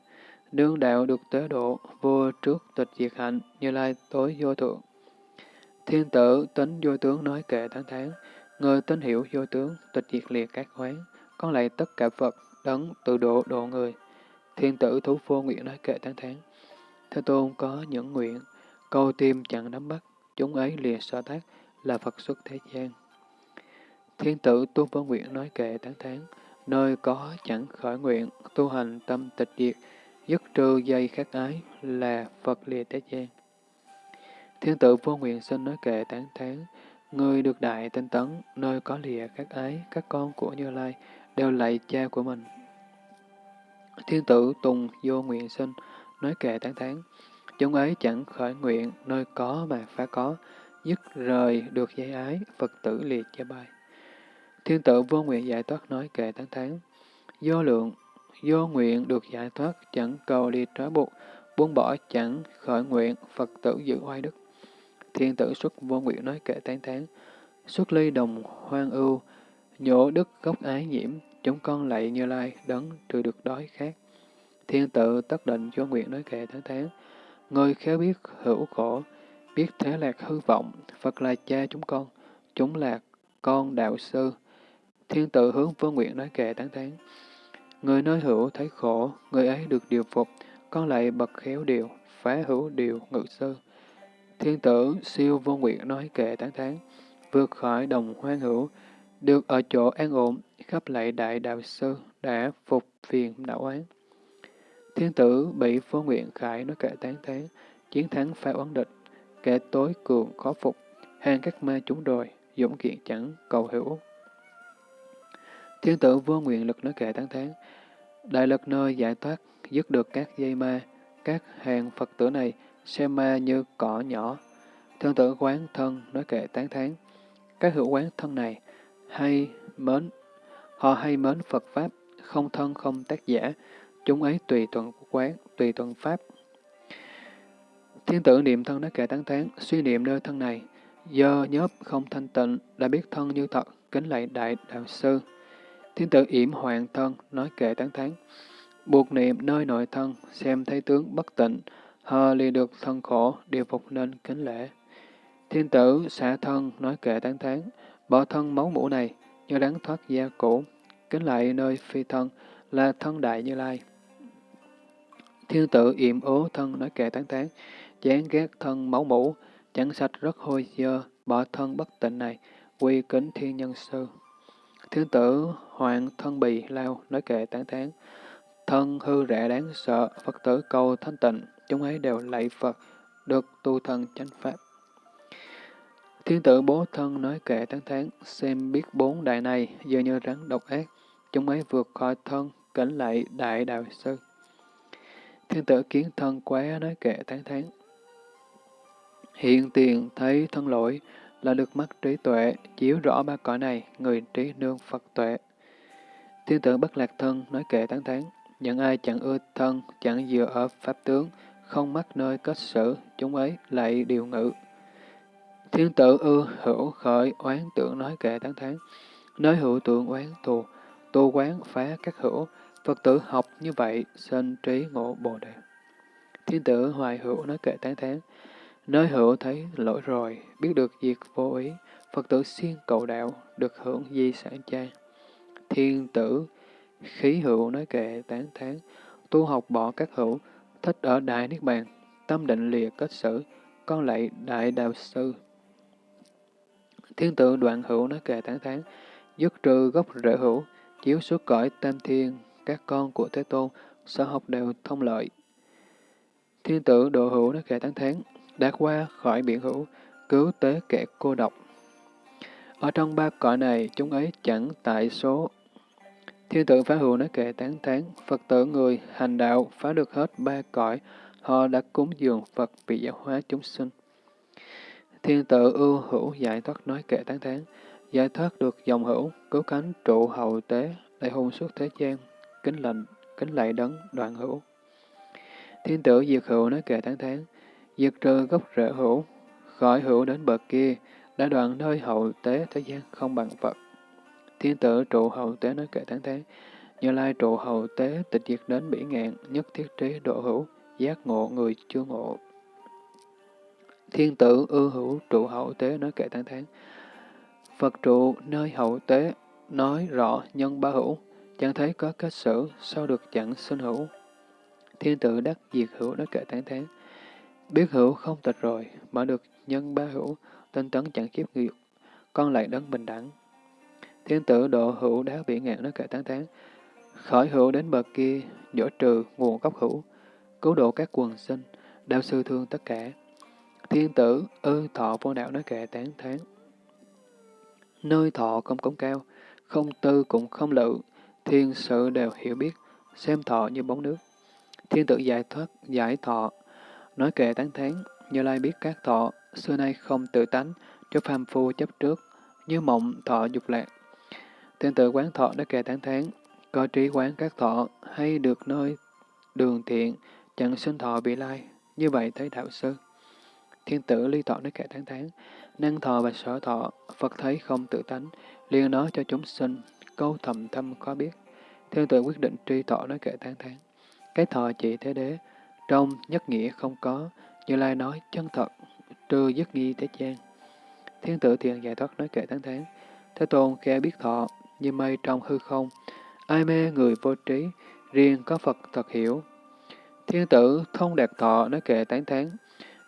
nương đạo được tế độ, vô trước tịch diệt hạnh, như lai tối vô thượng. Thiên tử tính vô tướng nói kệ tháng tháng người tín hiểu vô tướng, tịch diệt liệt các hoán, con lại tất cả Phật, đấng tự độ độ người. Thiên tử thú vô nguyện nói kệ tháng tháng Thế tôn có những nguyện, câu tim chẳng nắm bắt, chúng ấy lìa sở tác là Phật xuất thế gian. Thiên tử tu vô nguyện nói kệ tháng tháng nơi có chẳng khởi nguyện, tu hành tâm tịch diệt, dứt trừ dây khắc ái, là Phật lìa thế gian. Thiên tử vô nguyện sinh nói kệ tán thán, người được đại tinh tấn, nơi có lìa các ái, các con của Như Lai, đều lạy cha của mình. Thiên tử Tùng vô nguyện sinh, nói kệ tán thán, chúng ấy chẳng khởi nguyện, nơi có mà phá có, dứt rời được dây ái, Phật tử liệt cho bài. Thiên tử vô nguyện giải thoát nói kệ tán thán, vô lượng, vô nguyện được giải thoát, chẳng cầu đi trói buộc, buông bỏ chẳng khởi nguyện, Phật tử giữ oai đức. Thiên tử xuất vô nguyện nói kệ tán thán, xuất ly đồng hoang ưu, nhổ đức gốc ái nhiễm, chúng con lạy như lai, đấng trừ được đói khát. Thiên tự tất định cho nguyện nói kệ tháng tháng người khéo biết hữu khổ, biết thế lạc hư vọng, Phật là cha chúng con, chúng là con đạo sư. Thiên tự hướng vô nguyện nói kệ tán thán, người nơi hữu thấy khổ, người ấy được điều phục, con lại bậc khéo điều, phá hữu điều ngự sư. Thiên tử siêu vô nguyện nói kệ tán thán, vượt khỏi đồng hoang hữu, được ở chỗ an ổn, khắp lại đại đạo sư, đã phục phiền đạo án. Thiên tử bị vô nguyện khải nói kệ tán thán, chiến thắng phá oán địch, kẻ tối cường khó phục, hàng các ma chúng đồi, dũng kiện chẳng cầu hữu. Thiên tử vô nguyện lực nói kệ tán tháng đại lực nơi giải thoát, dứt được các dây ma, các hàng Phật tử này xem ma như cỏ nhỏ. Thiên tử quán thân nói kệ tán tháng các hữu quán thân này hay mến, họ hay mến Phật Pháp, không thân không tác giả, chúng ấy tùy thuận quán, tùy thuận Pháp. Thiên tử niệm thân nói kệ tán tháng suy niệm nơi thân này, do nhớp không thanh tịnh, đã biết thân như thật, kính lạy đại đạo sư. Thiên tử yểm hoàng thân, nói kệ tán thán, buộc niệm nơi nội thân, xem thấy tướng bất tịnh, hờ lì được thân khổ, điều phục nên kính lễ. Thiên tử xả thân, nói kệ tán thán, bỏ thân máu mũ này, như đáng thoát gia cũ, kính lại nơi phi thân, là thân đại như lai. Thiên tử yểm ố thân nói kệ tán thán chán ghét thân máu mũ, chẳng sạch rất hôi dơ, bỏ thân bất tịnh này, quy kính thiên nhân sư. Thiên tử hoạn thân bì lao nói kệ tán tán, thân hư rẻ đáng sợ, Phật tử cầu thanh tịnh, chúng ấy đều lạy Phật, được tu thân chánh pháp. Thiên tử bố thân nói kệ tán tháng xem biết bốn đại này, giờ như rắn độc ác, chúng ấy vượt khỏi thân, kính lại đại đạo sư. Thiên tử kiến thân quá nói kệ tán thán. Hiện tiền thấy thân lỗi là được mắt trí tuệ, chiếu rõ ba cõi này, người trí nương Phật tuệ. Thiên tử bất lạc thân nói kệ tán thán. Những ai chẳng ưa thân, chẳng dựa ở pháp tướng, không mắc nơi kết xử, chúng ấy lại điều ngự. Thiên tử ư hữu khởi oán tưởng nói kệ tán thán. Nơi hữu tượng oán thù, tu quán phá các hữu, Phật tử học như vậy, sinh trí ngộ bồ đề. Thiên tử hoài hữu nói kệ tán thán, nơi hữu thấy lỗi rồi, biết được diệt vô ý, Phật tử siêng cầu đạo, được hưởng di sản cha. Thiên tử khí hữu nói kệ tán tháng tu học bỏ các hữu, thích ở đại niết bàn, tâm định lìa kết xử, con lạy đại đạo sư. Thiên tử đoạn hữu nói kệ tán tháng dứt trừ gốc rễ hữu, chiếu suốt cõi tam thiên, các con của Thế Tôn, sở học đều thông lợi. Thiên tử độ hữu nói kệ tán tháng đã qua khỏi biển hữu, cứu tế kẻ cô độc. Ở trong ba cõi này, chúng ấy chẳng tại số, Thiên tượng phá hữu nói kệ tán tán, Phật tử người hành đạo phá được hết ba cõi, họ đã cúng dường Phật bị giáo hóa chúng sinh. Thiên tự ưu hữu giải thoát nói kệ tán tán, giải thoát được dòng hữu, cứu cánh trụ hậu tế, đại hôn suốt thế gian, kính lệnh, kính lạy đấng, đoạn hữu. Thiên tử diệt hữu nói kệ tán tán, diệt trừ gốc rễ hữu, khỏi hữu đến bờ kia, đã đoạn nơi hậu tế thế gian không bằng Phật. Thiên tử trụ hậu tế nói kệ tháng thế. như lai trụ hậu tế tịch diệt đến bỉ ngạn, nhất thiết trí độ hữu, giác ngộ người chưa ngộ. Thiên tử ư hữu trụ hậu tế nói kệ tháng tháng, Phật trụ nơi hậu tế nói rõ nhân ba hữu, chẳng thấy có cách xử, sao được chẳng sinh hữu. Thiên tử đắc diệt hữu nói kệ tháng tháng, biết hữu không tịch rồi, mở được nhân ba hữu, tinh tấn chẳng kiếp nghiệp, con lại đấng bình đẳng. Thiên tử độ hữu đá biển ngạn nói kệ tán thán, khỏi hữu đến bậc kia, dỗ trừ nguồn gốc hữu, cứu độ các quần sinh, đạo sư thương tất cả. Thiên tử ư thọ vô đạo nói kệ tán thán. Nơi thọ không cống cao, không tư cũng không lự, thiên sự đều hiểu biết, xem thọ như bóng nước. Thiên tử giải thoát, giải thọ, nói kệ tán thán, như lai biết các thọ, xưa nay không tự tánh, cho phàm phu chấp trước, như mộng thọ dục lạc. Thiên tử quán thọ nói kệ tán tháng có trí quán các thọ, hay được nơi đường thiện, chẳng sinh thọ bị lai, như vậy thấy đạo sư. Thiên tử ly thọ nói kệ tán tháng năng thọ và sở thọ, Phật thấy không tự tánh, liền nói cho chúng sinh, câu thầm thâm khó biết. Thiên tử quyết định tri thọ nói kệ tán tháng Cái thọ chỉ thế đế, trong nhất nghĩa không có, như Lai nói chân thật, trừ dứt nghi thế gian. Thiên tử thiền giải thoát nói kệ tán tháng Thế tôn khe biết thọ, như mây trong hư không, ai mê người vô trí, riêng có Phật thật hiểu. Thiên tử thông đạt thọ nói kệ tán thán.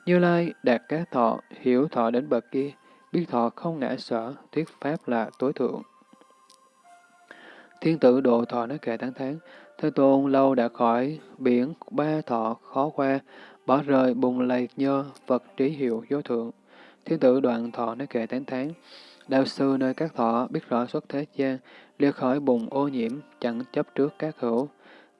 Như Lai đạt các thọ, hiểu thọ đến bậc kia, biết thọ không ngã sở, thuyết pháp là tối thượng. Thiên tử độ thọ nói kệ tán thán, Thế Tôn lâu đã khỏi biển ba thọ khó qua, bỏ rời bùng lầy nhơ, Phật trí hiệu vô thượng. Thiên tử đoạn thọ nói kệ tán thán, đạo sư nơi các thọ biết rõ xuất thế gian, liệt khỏi bùng ô nhiễm, chẳng chấp trước các hữu.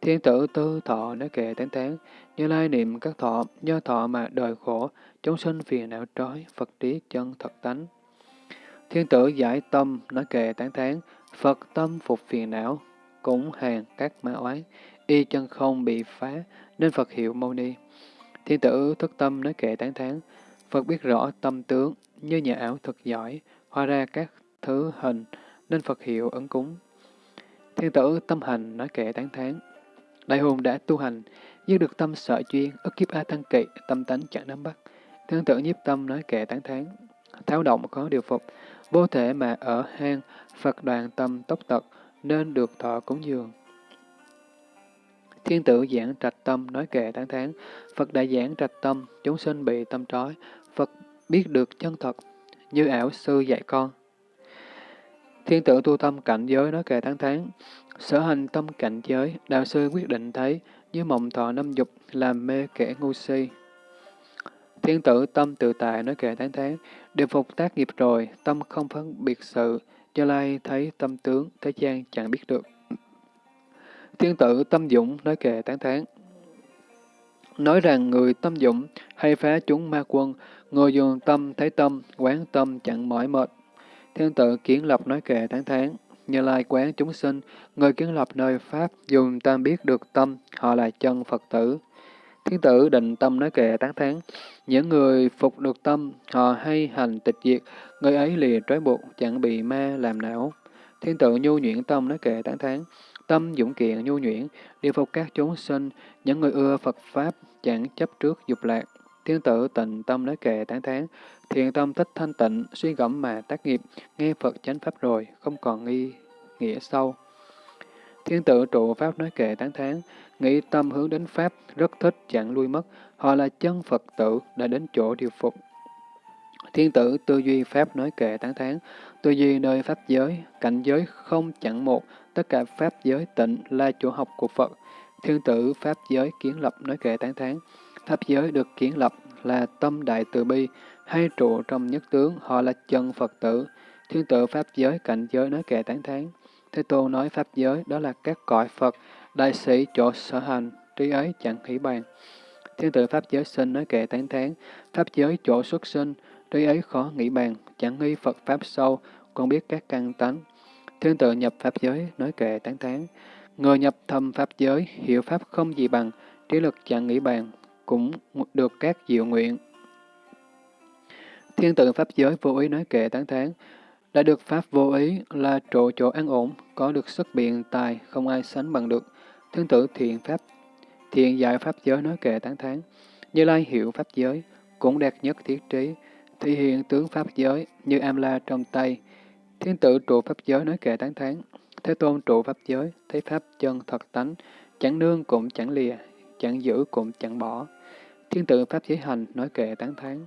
Thiên tử tư thọ nói kệ tán thán, như lai niệm các thọ, do thọ mà đời khổ, chúng sinh phiền não trói, Phật trí chân thật tánh. Thiên tử giải tâm nói kệ tán thán, Phật tâm phục phiền não, cũng hàng các ma oán, y chân không bị phá, nên Phật hiệu mâu ni. Thiên tử thức tâm nói kệ tán thán, Phật biết rõ tâm tướng, như nhà ảo thật giỏi, hoa ra các thứ hình, nên Phật hiệu ấn cúng. Thiên tử tâm hành nói kệ tán thán, Đại hùng đã tu hành, giết được tâm sợ chuyên, ức kiếp A Tăng Kỵ, tâm tánh chẳng nắm bắt. Thiên tử nhiếp tâm nói kệ tán thán, tháo động có điều phục, vô thể mà ở hang, Phật đoàn tâm tốc tật, nên được thọ cúng dường. Thiên tử giảng trạch tâm nói kệ tán thán, Phật đại giảng trạch tâm, chúng sinh bị tâm trói, Phật biết được chân thật, như ảo sư dạy con. Thiên tử tu tâm cảnh giới nói kệ tháng tháng sở hành tâm cảnh giới, đạo sư quyết định thấy, như mộng thọ năm dục, làm mê kẻ ngu si. Thiên tử tâm tự tại nói kệ tháng tháng đều phục tác nghiệp rồi, tâm không phân biệt sự, cho lai thấy tâm tướng, thế gian chẳng biết được. Thiên tử tâm dũng nói kệ tháng tháng Nói rằng người tâm dũng hay phá chúng ma quân, người dùng tâm thấy tâm, quán tâm chẳng mỏi mệt. Thiên tử kiến lập nói kệ tháng tháng Như lai quán chúng sinh, người kiến lập nơi Pháp, dùng tam biết được tâm, họ là chân Phật tử. Thiên tử định tâm nói kệ tán tháng Những người phục được tâm, họ hay hành tịch diệt, người ấy lìa trói buộc, chẳng bị ma làm não. Thiên tử nhu nhuyễn tâm nói kệ tán tháng Tâm dũng kiện nhu nhuyễn, điều phục các chúng sinh, những người ưa Phật Pháp, chẳng chấp trước dục lạc. Thiên tử tịnh tâm nói kệ tán thán, thiện tâm thích thanh tịnh, suy gẫm mà tác nghiệp, nghe Phật chánh Pháp rồi, không còn nghi nghĩa sâu. Thiên tử trụ Pháp nói kệ tán thán, nghĩ tâm hướng đến Pháp, rất thích chẳng lui mất, họ là chân Phật tử, đã đến chỗ điều phục. Thiên tử tư duy Pháp nói kệ tán thán, tư duy nơi Pháp giới, cảnh giới không chẳng một, tất cả Pháp giới tịnh là chỗ học của Phật. Thiên tử Pháp giới kiến lập nói kệ tán thán, Pháp giới được kiến lập là tâm đại từ bi, hay trụ trong nhất tướng, họ là chân Phật tử. Thiên tự Pháp giới cảnh giới nói kệ tán tháng Thế Tôn nói Pháp giới đó là các cõi Phật, đại sĩ chỗ sở hành, trí ấy chẳng hỷ bàn. Thiên tự Pháp giới sinh nói kệ tán tháng Pháp giới chỗ xuất sinh, trí ấy khó nghĩ bàn, chẳng nghi Phật Pháp sâu, còn biết các căn tánh. Thiên tự nhập Pháp giới nói kệ tán tháng người nhập thâm Pháp giới, hiểu Pháp không gì bằng, trí lực chẳng nghĩ bàn, cũng được các diệu nguyện. Thiên tự Pháp giới vô ý nói kệ tán thán, đã được Pháp vô ý là trụ chỗ an ổn, có được sức biện tài, không ai sánh bằng được. Thiên tử thiện Pháp, thiện giải Pháp giới nói kệ tán thán. Như Lai hiệu Pháp giới, cũng đạt nhất thiết trí, thể hiện tướng Pháp giới như Am-la trong tay. Thiên tử trụ Pháp giới nói kệ tán thán. Thế tôn trụ Pháp giới, thấy Pháp chân thật tánh, chẳng nương cũng chẳng lìa, chẳng giữ cũng chẳng bỏ. Thiên tử Pháp giới hành nói kệ tán thán.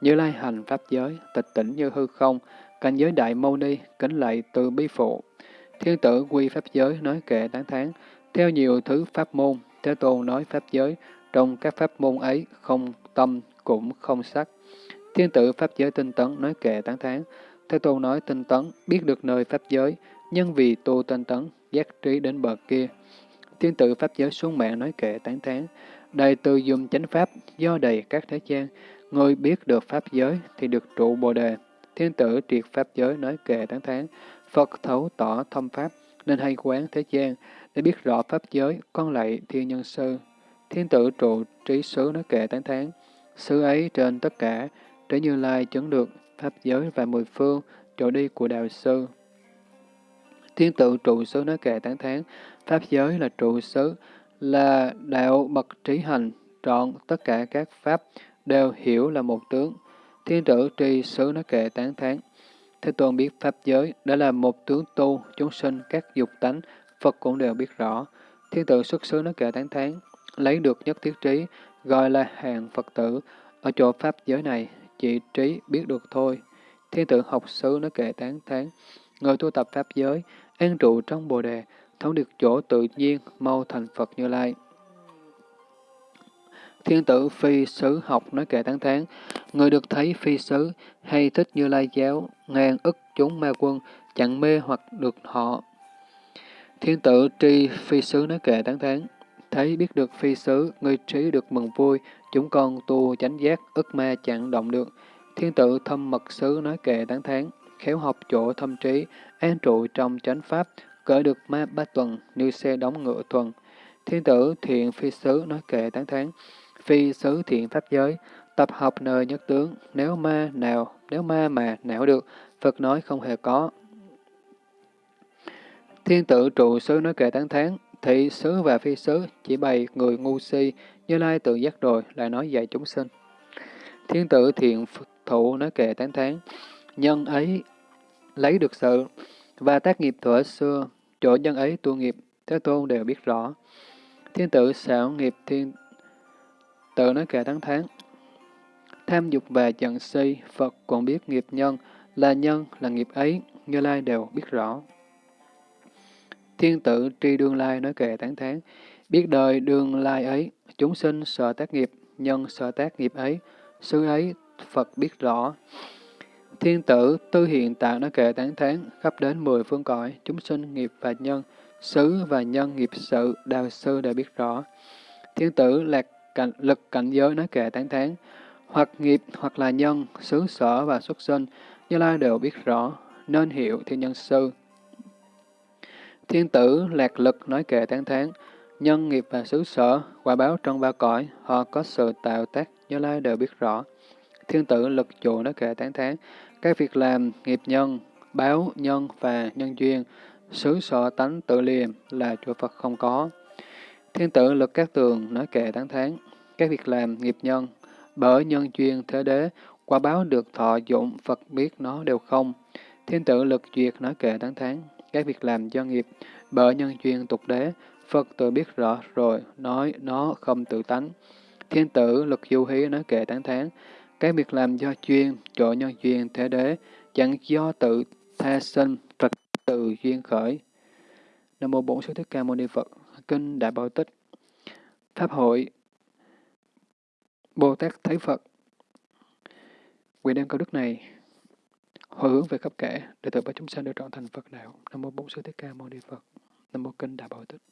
Như Lai hành Pháp giới, tịch tỉnh như hư không, cảnh giới đại mâu ni, kính lạy từ bi phụ. Thiên tử quy Pháp giới nói kệ tán thán. Theo nhiều thứ Pháp môn, Thế Tôn nói Pháp giới, trong các Pháp môn ấy không tâm cũng không sắc. Thiên tử Pháp giới tinh tấn nói kệ tán thán. Thế Tôn nói tinh tấn, biết được nơi Pháp giới, nhân vì tu tinh tấn, giác trí đến bờ kia. Thiên tử Pháp giới xuống mạng nói kệ tán thán. Đầy từ dùng chánh Pháp, do đầy các thế gian, người biết được Pháp giới thì được trụ Bồ Đề. Thiên tử triệt Pháp giới nói kệ tán tháng Phật thấu tỏ thông Pháp, nên hay quán thế gian, để biết rõ Pháp giới, con lạy thiên nhân sư. Thiên tử trụ trí xứ nói kệ tán tháng xứ ấy trên tất cả, để như lai chứng được Pháp giới và mười phương, chỗ đi của đạo sư. Thiên tự trụ xứ nói kệ tán tháng Pháp giới là trụ xứ, là đạo bậc trí hành, trọn tất cả các Pháp đều hiểu là một tướng. Thiên tử tri xứ nói kệ tán thán. Thế Tôn biết Pháp giới đã là một tướng tu, chúng sinh, các dục tánh, Phật cũng đều biết rõ. Thiên tử xuất xứ nói kệ tán thán, lấy được nhất thiết trí, gọi là hàng Phật tử. Ở chỗ Pháp giới này, chỉ trí biết được thôi. Thiên tử học xứ nói kệ tán thán, người tu tập Pháp giới, an trụ trong Bồ Đề, thấu được chỗ tự nhiên, mau thành Phật Như Lai. Thiên tử phi sứ học nói kệ tán tháng, người được thấy phi sứ hay thích Như Lai giáo, ngàn ức chúng ma quân, chẳng mê hoặc được họ. Thiên tử tri phi sứ nói kệ tán tháng, thấy biết được phi sứ, người trí được mừng vui, chúng con tu chánh giác, ức ma chẳng động được. Thiên tử thâm mật sứ nói kệ tán tháng, khéo học chỗ thâm trí, an trụ trong chánh pháp, cởi được ma ba tuần, như xe đóng ngựa tuần. Thiên tử thiện phi sứ nói kệ tán tháng phi sứ thiện pháp giới, tập học nơi nhất tướng, nếu ma nào, nếu ma mà não được, Phật nói không hề có. Thiên tử trụ sứ nói kệ tán tháng thị sứ và phi sứ chỉ bày người ngu si, như lai tự giác rồi, lại nói dạy chúng sinh. Thiên tử thiện thụ nói kệ tán tháng nhân ấy lấy được sự, và tác nghiệp thuở xưa, chỗ nhân ấy tu nghiệp, Thế Tôn đều biết rõ. Thiên tử xảo nghiệp thiên tự nói kệ tháng tháng Tham dục và giận si, Phật còn biết nghiệp nhân, là nhân, là nghiệp ấy, Như Lai đều biết rõ. Thiên tử tri đương lai nói kệ tháng tháng biết đời đương lai ấy, chúng sinh sợ tác nghiệp, nhân sợ tác nghiệp ấy, xứ ấy Phật biết rõ. Thiên tử tư hiện tạo nói kệ tán thán, khắp đến mười phương cõi, chúng sinh nghiệp và nhân, xứ và nhân nghiệp sự, đạo sư đều biết rõ. Thiên tử lạc cảnh, lực cảnh giới nói kệ tán thán, hoặc nghiệp hoặc là nhân, xứ sở và xuất sinh, Như Lai đều biết rõ, nên hiểu thiên nhân sư. Thiên tử lạc lực nói kệ tán thán, nhân nghiệp và xứ sở, quả báo trong ba cõi, họ có sự tạo tác, Như Lai đều biết rõ. Thiên tử lực chủ nói kệ tán thán, các việc làm, nghiệp nhân, báo, nhân và nhân duyên, xứ sở tánh tự liềm là chùa Phật không có. Thiên tử lực các tường nói kệ tán tháng các việc làm, nghiệp nhân, bởi nhân duyên thế đế, quả báo được thọ dụng, Phật biết nó đều không. Thiên tử lực duyệt nói kệ tán tháng các việc làm do nghiệp, bởi nhân duyên tục đế, Phật tự biết rõ rồi, nói nó không tự tánh. Thiên tử lực du hí nói kệ tán tháng các việc làm do chuyên, chỗ nhân duyên thế đế, chẳng do tự tha sinh, Phật từ duyên khởi. Nam mô Bổn Sư Thích Ca Mâu Ni Phật, Kinh Đại Bảo Tích, Pháp hội, Bồ Tát Thấy Phật. Nguyện đem câu đức này hồi hướng về khắp kẻ, để tự ba chúng sanh được trọn thành Phật đạo. Nam mô Bổn Sư Thích Ca Mâu Ni Phật. Nam mô Kinh Đại Bảo Tích.